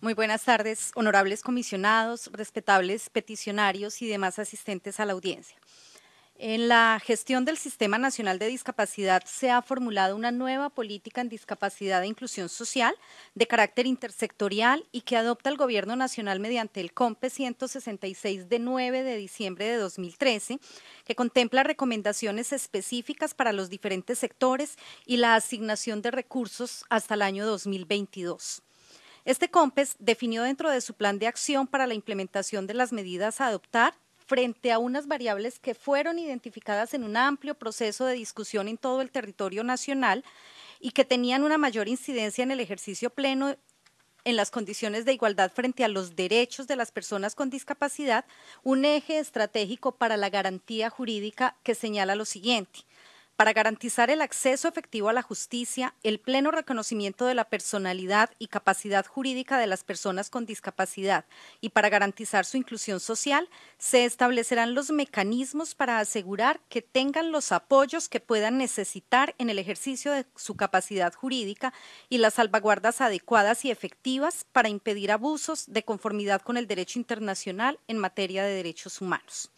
Muy buenas tardes, honorables comisionados, respetables peticionarios y demás asistentes a la audiencia. En la gestión del Sistema Nacional de Discapacidad se ha formulado una nueva política en discapacidad e inclusión social de carácter intersectorial y que adopta el Gobierno Nacional mediante el COMPE 166 de 9 de diciembre de 2013, que contempla recomendaciones específicas para los diferentes sectores y la asignación de recursos hasta el año 2022. Este COMPES definió dentro de su plan de acción para la implementación de las medidas a adoptar frente a unas variables que fueron identificadas en un amplio proceso de discusión en todo el territorio nacional y que tenían una mayor incidencia en el ejercicio pleno en las condiciones de igualdad frente a los derechos de las personas con discapacidad, un eje estratégico para la garantía jurídica que señala lo siguiente para garantizar el acceso efectivo a la justicia, el pleno reconocimiento de la personalidad y capacidad jurídica de las personas con discapacidad y para garantizar su inclusión social, se establecerán los mecanismos para asegurar que tengan los apoyos que puedan necesitar en el ejercicio de su capacidad jurídica y las salvaguardas adecuadas y efectivas para impedir abusos de conformidad con el derecho internacional en materia de derechos humanos.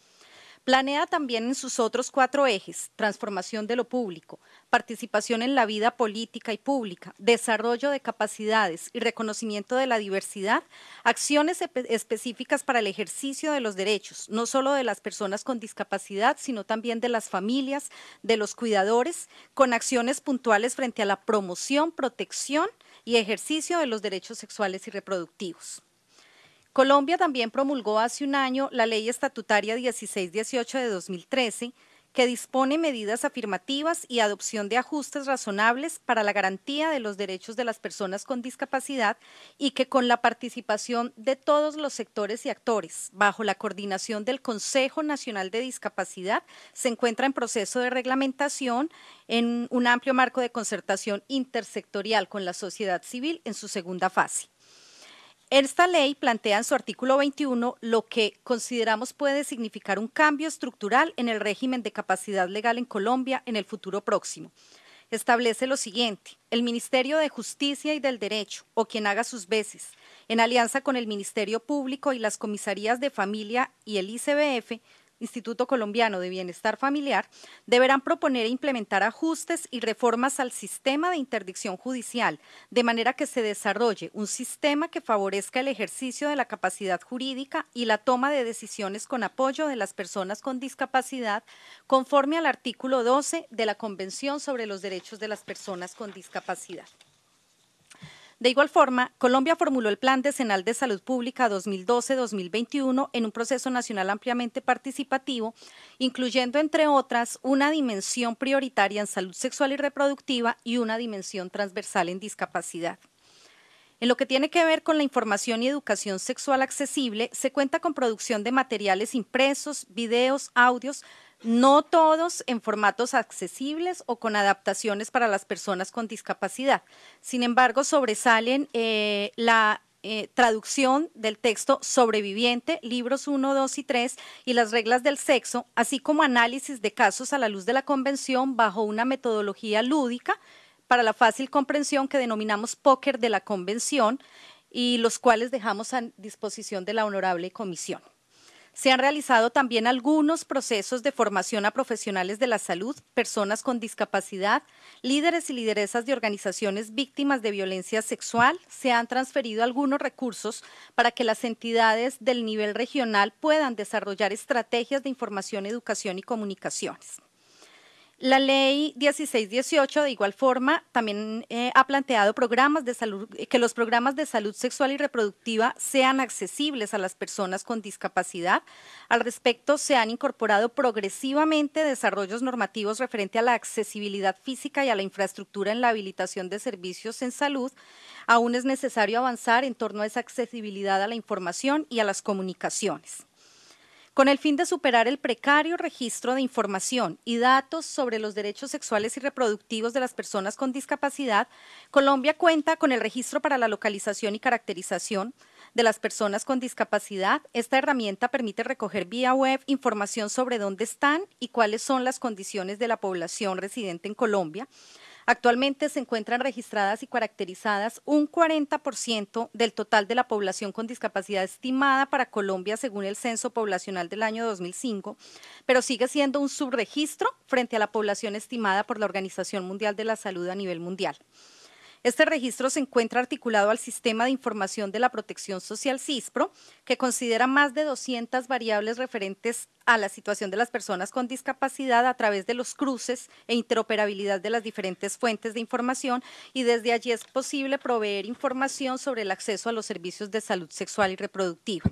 Planea también en sus otros cuatro ejes, transformación de lo público, participación en la vida política y pública, desarrollo de capacidades y reconocimiento de la diversidad, acciones específicas para el ejercicio de los derechos, no solo de las personas con discapacidad, sino también de las familias, de los cuidadores, con acciones puntuales frente a la promoción, protección y ejercicio de los derechos sexuales y reproductivos. Colombia también promulgó hace un año la Ley Estatutaria 1618 de 2013, que dispone medidas afirmativas y adopción de ajustes razonables para la garantía de los derechos de las personas con discapacidad y que con la participación de todos los sectores y actores, bajo la coordinación del Consejo Nacional de Discapacidad, se encuentra en proceso de reglamentación en un amplio marco de concertación intersectorial con la sociedad civil en su segunda fase. Esta ley plantea en su artículo 21 lo que consideramos puede significar un cambio estructural en el régimen de capacidad legal en Colombia en el futuro próximo. Establece lo siguiente, el Ministerio de Justicia y del Derecho, o quien haga sus veces, en alianza con el Ministerio Público y las comisarías de familia y el ICBF, Instituto Colombiano de Bienestar Familiar, deberán proponer e implementar ajustes y reformas al sistema de interdicción judicial, de manera que se desarrolle un sistema que favorezca el ejercicio de la capacidad jurídica y la toma de decisiones con apoyo de las personas con discapacidad, conforme al artículo 12 de la Convención sobre los Derechos de las Personas con Discapacidad. De igual forma, Colombia formuló el Plan Decenal de Salud Pública 2012-2021 en un proceso nacional ampliamente participativo, incluyendo, entre otras, una dimensión prioritaria en salud sexual y reproductiva y una dimensión transversal en discapacidad. En lo que tiene que ver con la información y educación sexual accesible, se cuenta con producción de materiales impresos, videos, audios, no todos en formatos accesibles o con adaptaciones para las personas con discapacidad. Sin embargo, sobresalen eh, la eh, traducción del texto sobreviviente, libros 1, 2 y 3 y las reglas del sexo, así como análisis de casos a la luz de la convención bajo una metodología lúdica para la fácil comprensión que denominamos póker de la convención y los cuales dejamos a disposición de la honorable comisión. Se han realizado también algunos procesos de formación a profesionales de la salud, personas con discapacidad, líderes y lideresas de organizaciones víctimas de violencia sexual. Se han transferido algunos recursos para que las entidades del nivel regional puedan desarrollar estrategias de información, educación y comunicaciones. La ley 1618, de igual forma, también eh, ha planteado programas de salud, que los programas de salud sexual y reproductiva sean accesibles a las personas con discapacidad. Al respecto, se han incorporado progresivamente desarrollos normativos referente a la accesibilidad física y a la infraestructura en la habilitación de servicios en salud. Aún es necesario avanzar en torno a esa accesibilidad a la información y a las comunicaciones con el fin de superar el precario registro de información y datos sobre los derechos sexuales y reproductivos de las personas con discapacidad, Colombia cuenta con el registro para la localización y caracterización de las personas con discapacidad. Esta herramienta permite recoger vía web información sobre dónde están y cuáles son las condiciones de la población residente en Colombia, Actualmente se encuentran registradas y caracterizadas un 40% del total de la población con discapacidad estimada para Colombia según el Censo Poblacional del año 2005, pero sigue siendo un subregistro frente a la población estimada por la Organización Mundial de la Salud a nivel mundial. Este registro se encuentra articulado al Sistema de Información de la Protección Social CISPRO, que considera más de 200 variables referentes a la situación de las personas con discapacidad a través de los cruces e interoperabilidad de las diferentes fuentes de información y desde allí es posible proveer información sobre el acceso a los servicios de salud sexual y reproductiva.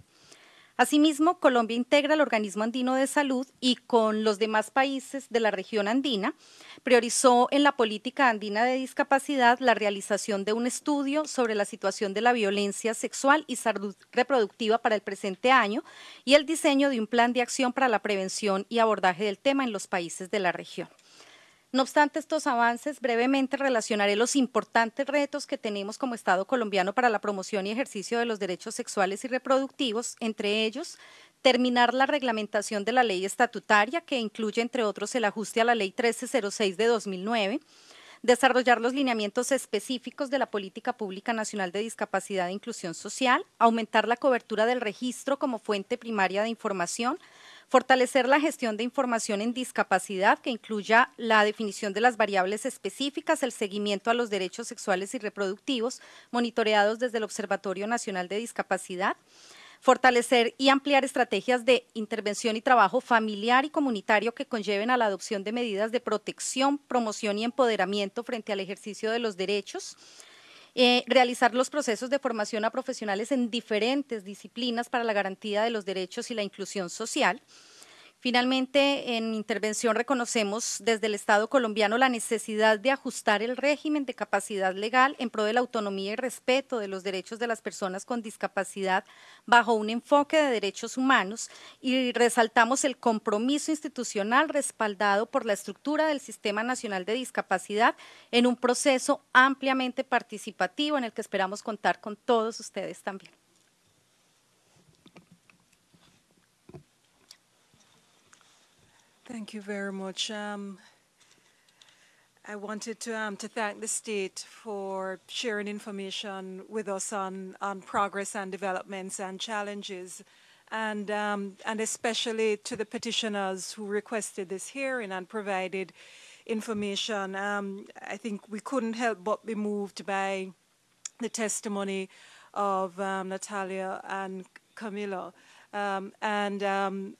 Asimismo, Colombia integra el Organismo Andino de Salud y con los demás países de la región andina priorizó en la política andina de discapacidad la realización de un estudio sobre la situación de la violencia sexual y salud reproductiva para el presente año y el diseño de un plan de acción para la prevención y abordaje del tema en los países de la región. No obstante estos avances, brevemente relacionaré los importantes retos que tenemos como Estado colombiano para la promoción y ejercicio de los derechos sexuales y reproductivos, entre ellos terminar la reglamentación de la ley estatutaria, que incluye, entre otros, el ajuste a la ley 1306 de 2009, desarrollar los lineamientos específicos de la Política Pública Nacional de Discapacidad e Inclusión Social, aumentar la cobertura del registro como fuente primaria de información, Fortalecer la gestión de información en discapacidad que incluya la definición de las variables específicas, el seguimiento a los derechos sexuales y reproductivos, monitoreados desde el Observatorio Nacional de Discapacidad fortalecer y ampliar estrategias de intervención y trabajo familiar y comunitario que conlleven a la adopción de medidas de protección, promoción y empoderamiento frente al ejercicio de los derechos, eh, realizar los procesos de formación a profesionales en diferentes disciplinas para la garantía de los derechos y la inclusión social, Finalmente, en intervención reconocemos desde el Estado colombiano la necesidad de ajustar el régimen de capacidad legal en pro de la autonomía y respeto de los derechos de las personas con discapacidad bajo un enfoque de derechos humanos y resaltamos el compromiso institucional respaldado por la estructura del Sistema Nacional de Discapacidad en un proceso ampliamente participativo en el que esperamos contar con todos ustedes también. Thank you very much. Um, I wanted to, um, to thank the state for sharing information with us on, on progress and developments and challenges, and, um, and especially to the petitioners who requested this hearing and provided information. Um, I think we couldn't help but be moved by the testimony of um, Natalia and Camilla. Um, and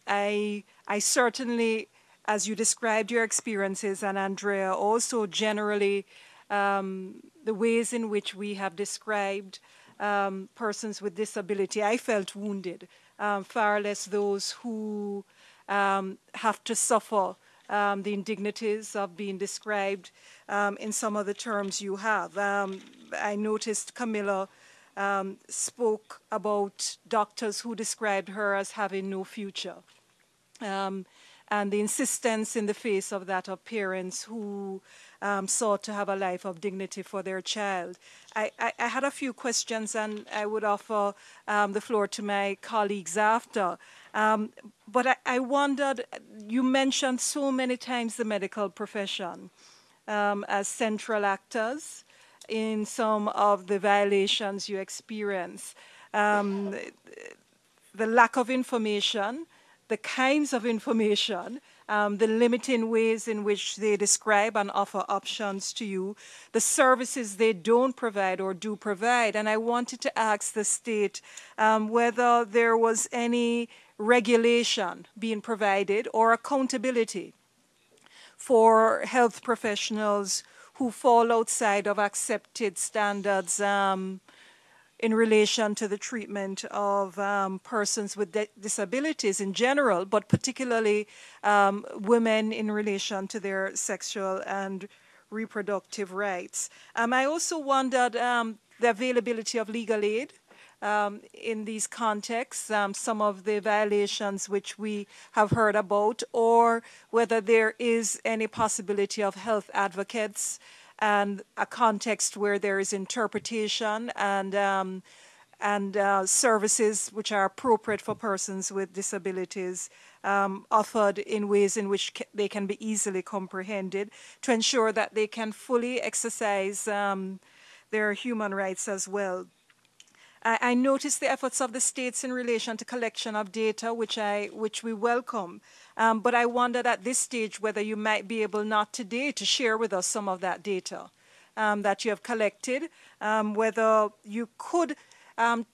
I, I certainly as you described your experiences, and Andrea, also generally um, the ways in which we have described um, persons with disability, I felt wounded, um, far less those who um, have to suffer um, the indignities of being described um, in some of the terms you have. I noticed Camilla spoke about doctors who described her as having no future. Um, and the insistence in the face of that of parents who um, sought to have a life of dignity for their child. I, I, I had a few questions, and I would offer um, the floor to my colleagues after. Um, but I, I, wondered, you mentioned so many times the medical profession um, as central actors in some of the violations you experience. Um, the lack of information, the kinds of information, um, the limiting ways in which they describe and offer options to you, the services they don't provide or do provide. And I wanted to ask the state um, whether there was any regulation being provided or accountability for health professionals who fall outside of accepted standards um, in relation to the treatment of um, persons with disabilities in general, but particularly um, women in relation to their sexual and reproductive rights. Um, I also wondered um, the availability of legal aid um, in these contexts, um, some of the violations which we have heard about, or whether there is any possibility of health advocates and a context where there is interpretation and um, and uh, services which are appropriate for persons with disabilities um, offered in ways in which they can be easily comprehended to ensure that they can fully exercise um, their human rights as well. I, I noticed the efforts of the states in relation to collection of data, which I which we welcome. Um, but I wondered at this stage whether you might be able not today to share with us some of that data um, that you have collected, um, whether you could um,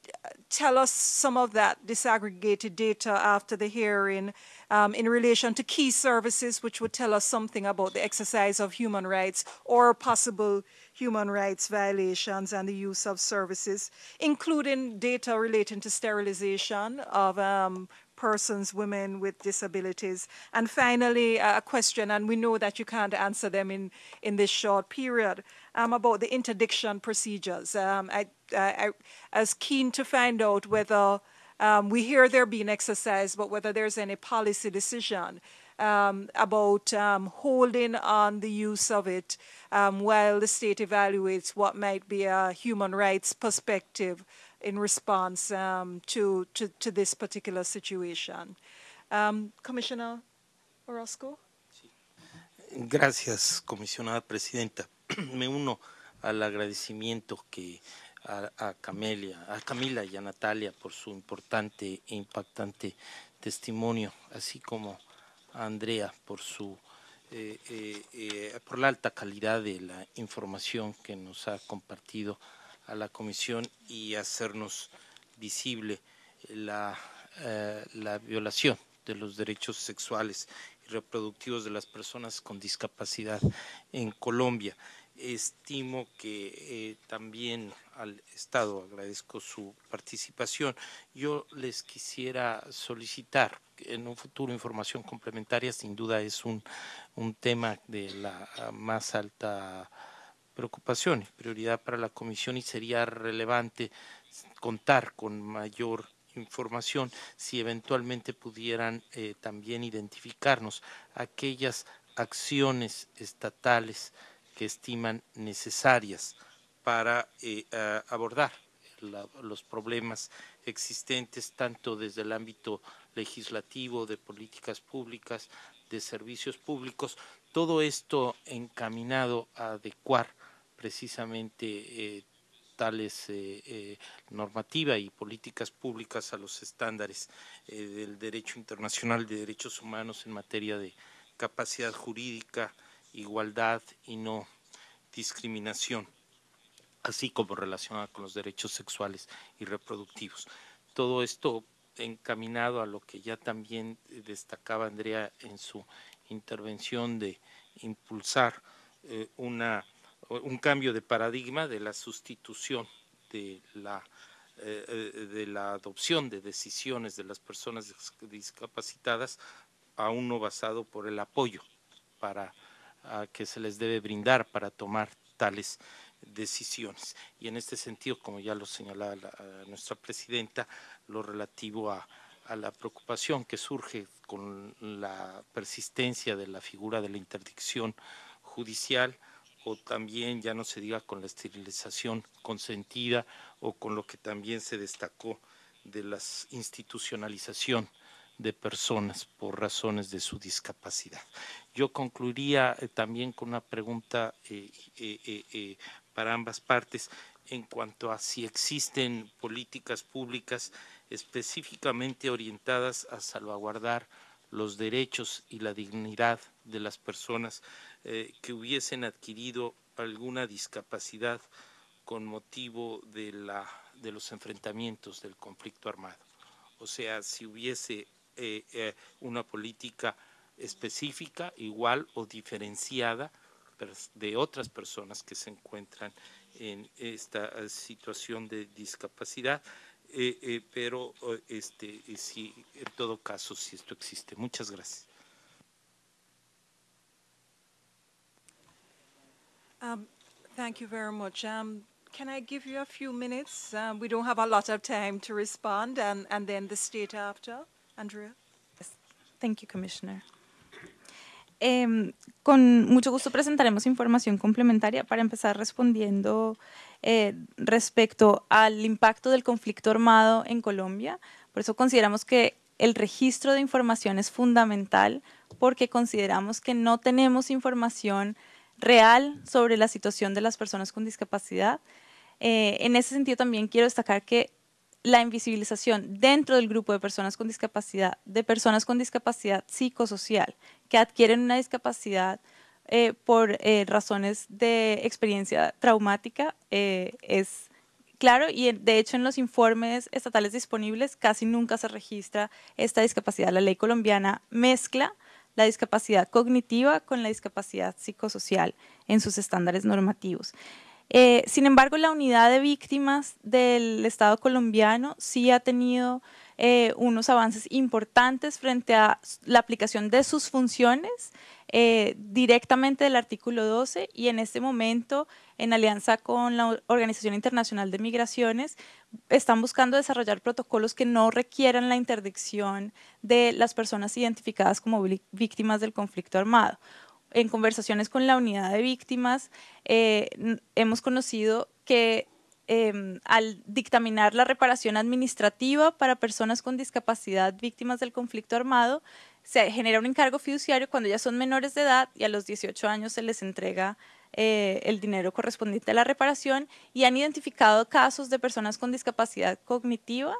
tell us some of that disaggregated data after the hearing um, in relation to key services, which would tell us something about the exercise of human rights or possible human rights violations and the use of services, including data relating to sterilization of um, persons, women with disabilities. And finally, a question, and we know that you can't answer them in, in this short period, um, about the interdiction procedures. Um, I, I, I, was keen to find out whether um, we hear they're being exercised, but whether there's any policy decision um, about um, holding on the use of it um, while the state evaluates what might be a human rights perspective in response um, to, to, to, this particular situation. Um, Commissioner Orozco. Gracias, comisionada presidenta. Me uno al agradecimiento que a, a, Camelia, a Camila y a Natalia por su importante e impactante testimonio, así como Andrea por su eh, eh, eh, por la alta calidad de la información que nos ha compartido a la comisión y hacernos visible la, eh, la violación de los derechos sexuales y reproductivos de las personas con discapacidad en Colombia. Estimo que eh, también al Estado agradezco su participación. Yo les quisiera solicitar en un futuro información complementaria, sin duda es un, un tema de la más alta preocupación y prioridad para la Comisión y sería relevante contar con mayor información si eventualmente pudieran eh, también identificarnos aquellas acciones estatales que estiman necesarias para eh, abordar los problemas existentes tanto desde el ámbito legislativo, de políticas públicas, de servicios públicos, todo esto encaminado a adecuar precisamente eh, tales eh, eh, normativa y políticas públicas a los estándares del derecho internacional de derechos humanos en materia de capacidad jurídica, igualdad y no discriminación, así como relacionada con los derechos sexuales y reproductivos. Todo esto encaminado a lo que ya también destacaba Andrea en su intervención de impulsar eh, una, un cambio de paradigma de la sustitución de la, eh, de la adopción de decisiones de las personas discapacitadas a uno basado por el apoyo para que se les debe brindar para tomar tales decisiones. Y en este sentido, como ya lo señalaba nuestra presidenta, lo relativo a, a la preocupación que surge con la persistencia de la figura de la interdicción judicial o también ya no se diga con la esterilización consentida o con lo que también se destacó de la institucionalización de personas por razones de su discapacidad. Yo concluiría eh, también con una pregunta eh, eh, para ambas partes en cuanto a si existen políticas públicas específicamente orientadas a salvaguardar los derechos y la dignidad de las personas que hubiesen adquirido alguna discapacidad con motivo de, la, de los enfrentamientos del conflicto armado. O sea, si hubiese eh, eh, una política específica, igual o diferenciada de otras personas que se encuentran en esta situación de discapacidad, eh, eh, pero este, sí, en todo caso, si esto existe. Muchas gracias. Um, thank you very much. Um, can I give you a few minutes? Um, we don't have a lot of time to respond, and, and then the state after. Andrea? Yes. Thank you, Commissioner. Eh, con mucho gusto presentaremos información complementaria para empezar respondiendo eh, respecto al impacto del conflicto armado en Colombia. Por eso consideramos que el registro de información es fundamental porque consideramos que no tenemos información real sobre la situación de las personas con discapacidad. Eh, en ese sentido también quiero destacar que la invisibilización dentro del grupo de personas con discapacidad, de personas con discapacidad psicosocial, que adquieren una discapacidad eh, por eh, razones de experiencia traumática, eh, es claro y de hecho en los informes estatales disponibles casi nunca se registra esta discapacidad. La ley colombiana mezcla la discapacidad cognitiva con la discapacidad psicosocial en sus estándares normativos. Eh, sin embargo, la unidad de víctimas del Estado colombiano sí ha tenido eh, unos avances importantes frente a la aplicación de sus funciones eh, directamente del artículo 12 y en este momento, en alianza con la Organización Internacional de Migraciones, están buscando desarrollar protocolos que no requieran la interdicción de las personas identificadas como víctimas del conflicto armado en conversaciones con la unidad de víctimas, eh, hemos conocido que em, al dictaminar la reparación administrativa para personas con discapacidad víctimas del conflicto armado, se genera un encargo fiduciario cuando ya son menores de edad y a los 18 años se les entrega eh, el dinero correspondiente a la reparación y han identificado casos de personas con discapacidad cognitiva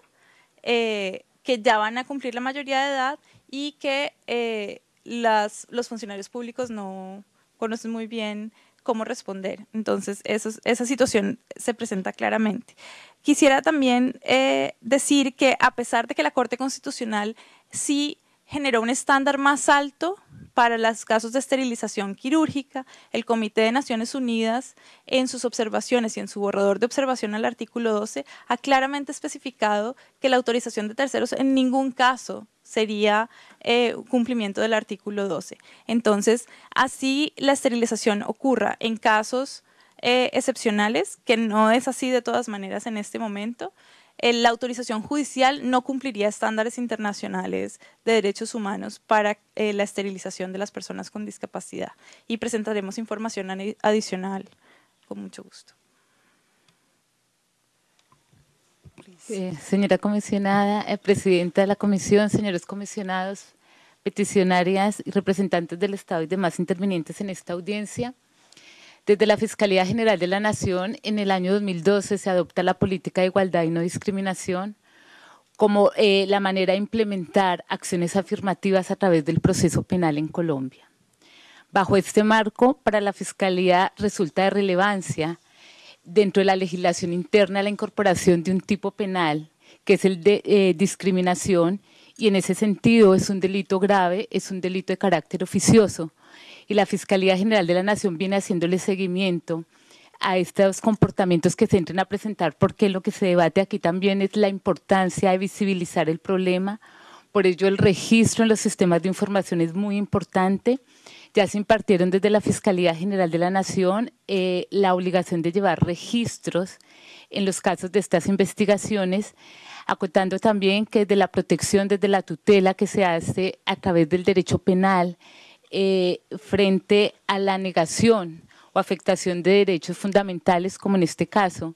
eh, que ya van a cumplir la mayoría de edad y que los funcionarios públicos no conocen muy bien cómo responder. Entonces, esa situación se presenta claramente. Quisiera también eh, decir que a pesar de que la Corte Constitucional sí generó un estándar más alto para los casos de esterilización quirúrgica, el Comité de Naciones Unidas, en sus observaciones y en su borrador de observación al artículo 12, ha claramente especificado que la autorización de terceros en ningún caso sería eh, cumplimiento del artículo 12. Entonces, así la esterilización ocurra en casos eh, excepcionales, que no es así de todas maneras en este momento, la autorización judicial no cumpliría estándares internacionales de derechos humanos para eh, la esterilización de las personas con discapacidad. Y presentaremos información adicional con mucho gusto. Eh, señora comisionada, eh, presidenta de la comisión, señores comisionados, peticionarias representantes del Estado y demás intervinientes en esta audiencia. Desde la Fiscalía General de la Nación, en el año 2012 se adopta la política de igualdad y no discriminación como eh, la manera de implementar acciones afirmativas a través del proceso penal en Colombia. Bajo este marco, para la Fiscalía resulta de relevancia dentro de la legislación interna la incorporación de un tipo penal, que es el de eh, discriminación, y en ese sentido es un delito grave, es un delito de carácter oficioso. Y la Fiscalía General de la Nación viene haciéndole seguimiento a estos comportamientos que se entren a presentar, porque lo que se debate aquí también es la importancia de visibilizar el problema. Por ello, el registro en los sistemas de información es muy importante ya se impartieron desde la Fiscalía General de la Nación eh, la obligación de llevar registros en los casos de estas investigaciones, acotando también que de la protección desde la tutela que se hace a través del derecho penal eh, frente a la negación o afectación de derechos fundamentales, como en este caso,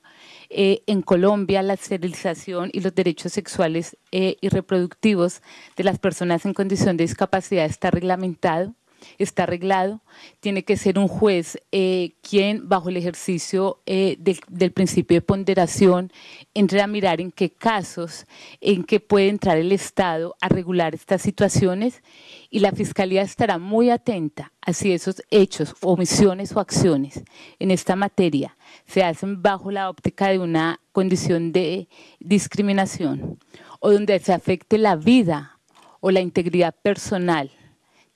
eh, en Colombia la esterilización y los derechos sexuales y reproductivos de las personas en condición de discapacidad está reglamentado está arreglado, tiene que ser un juez eh, quien, bajo el ejercicio eh, del, principio de ponderación, entre a mirar en qué casos, en qué puede entrar el Estado a regular estas situaciones y la Fiscalía estará muy atenta a si esos hechos, omisiones o acciones en esta materia se hacen bajo la óptica de una condición de discriminación o donde se afecte la vida o la integridad personal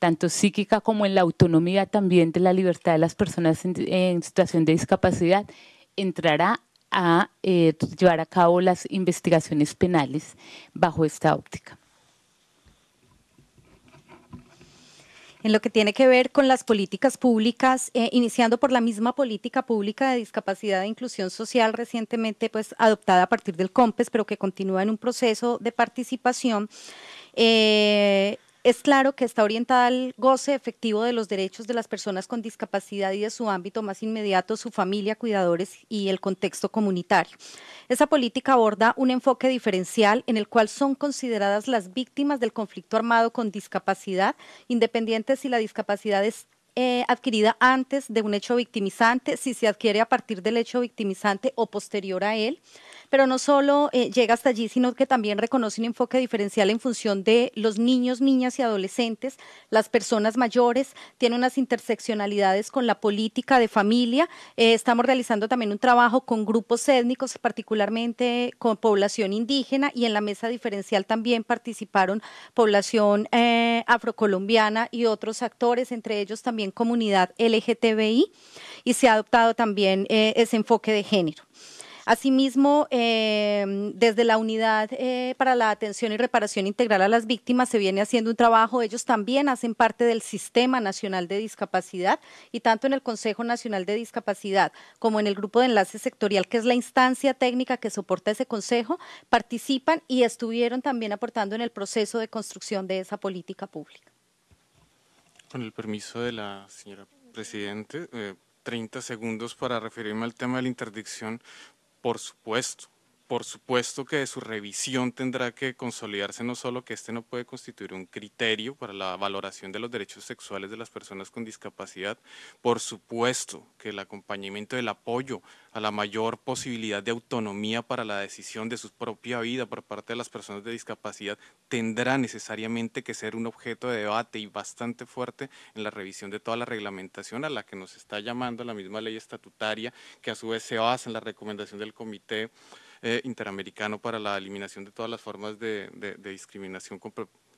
tanto psíquica como en la autonomía también de la libertad de las personas en, situación de discapacidad, entrará a eh, llevar a cabo las investigaciones penales bajo esta óptica. en lo que tiene que ver con las políticas públicas, eh, iniciando por la misma política pública de discapacidad e inclusión social recientemente pues, adoptada a partir del COMPES, pero que continúa en un proceso de participación. Eh, es claro que está orientada al goce efectivo de los derechos de las personas con discapacidad y de su ámbito más inmediato, su familia, cuidadores y el contexto comunitario. Esa política aborda un enfoque diferencial en el cual son consideradas las víctimas del conflicto armado con discapacidad, independiente si la discapacidad es eh, adquirida antes de un hecho victimizante, si se adquiere a partir del hecho victimizante o posterior a él pero no solo eh, llega hasta allí, sino que también reconoce un enfoque diferencial en función de los niños, niñas y adolescentes, las personas mayores, tiene unas interseccionalidades con la política de familia. Eh, estamos realizando también un trabajo con grupos étnicos, particularmente con población indígena, y en la mesa diferencial también participaron población eh, afrocolombiana y otros actores, entre ellos también comunidad LGTBI, y se ha adoptado también ese enfoque de género. Asimismo, em, desde la Unidad eh, para la Atención y Reparación Integral a las Víctimas se viene haciendo un trabajo. Ellos también hacen parte del Sistema Nacional de Discapacidad y tanto en el Consejo Nacional de Discapacidad como en el Grupo de Enlace Sectorial, que es la instancia técnica que soporta ese consejo, participan y estuvieron también aportando en el proceso de construcción de esa política pública. Con el permiso de la señora Presidente, 30 eh, segundos para referirme al tema de la interdicción por supuesto, por supuesto que su revisión tendrá que consolidarse no solo que este no puede constituir un criterio para la valoración de los derechos sexuales de las personas con discapacidad, por supuesto que el acompañamiento del apoyo a la mayor posibilidad de autonomía para la decisión de su propia vida por parte de las personas de discapacidad tendrá necesariamente que ser un objeto de debate y bastante fuerte en la revisión de toda la reglamentación a la que nos está llamando la misma ley estatutaria que a su vez se basa en la recomendación del comité eh, interamericano para la eliminación de todas las formas de, discriminación con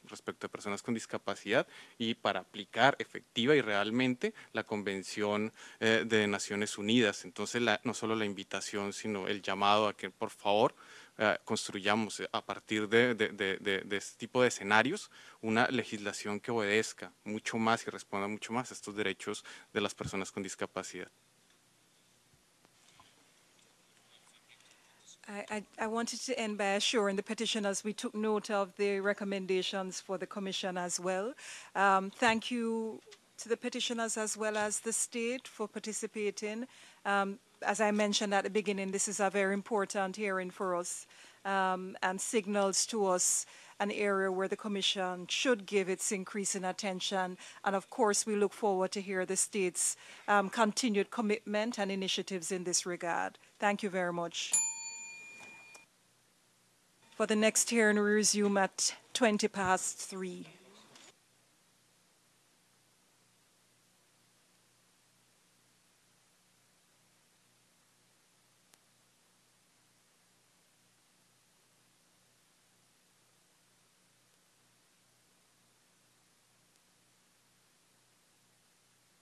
respecto a personas con discapacidad y para aplicar efectiva y realmente la Convención eh, de Naciones Unidas. Entonces, no solo la invitación, sino el llamado a que, por favor, eh, construyamos a partir de, de, este tipo de escenarios una legislación que obedezca mucho más y responda mucho más a estos derechos de las personas con discapacidad. I, I, I, wanted to end by assuring the petitioners we took note of the recommendations for the Commission as well. Um, thank you to the petitioners as well as the state for participating. Um, as I mentioned at the beginning, this is a very important hearing for us um, and signals to us an area where the Commission should give its increasing attention. And of course, we look forward to hear the state's um, continued commitment and initiatives in this regard. Thank you very much for the next hearing we resume at 20 past 3.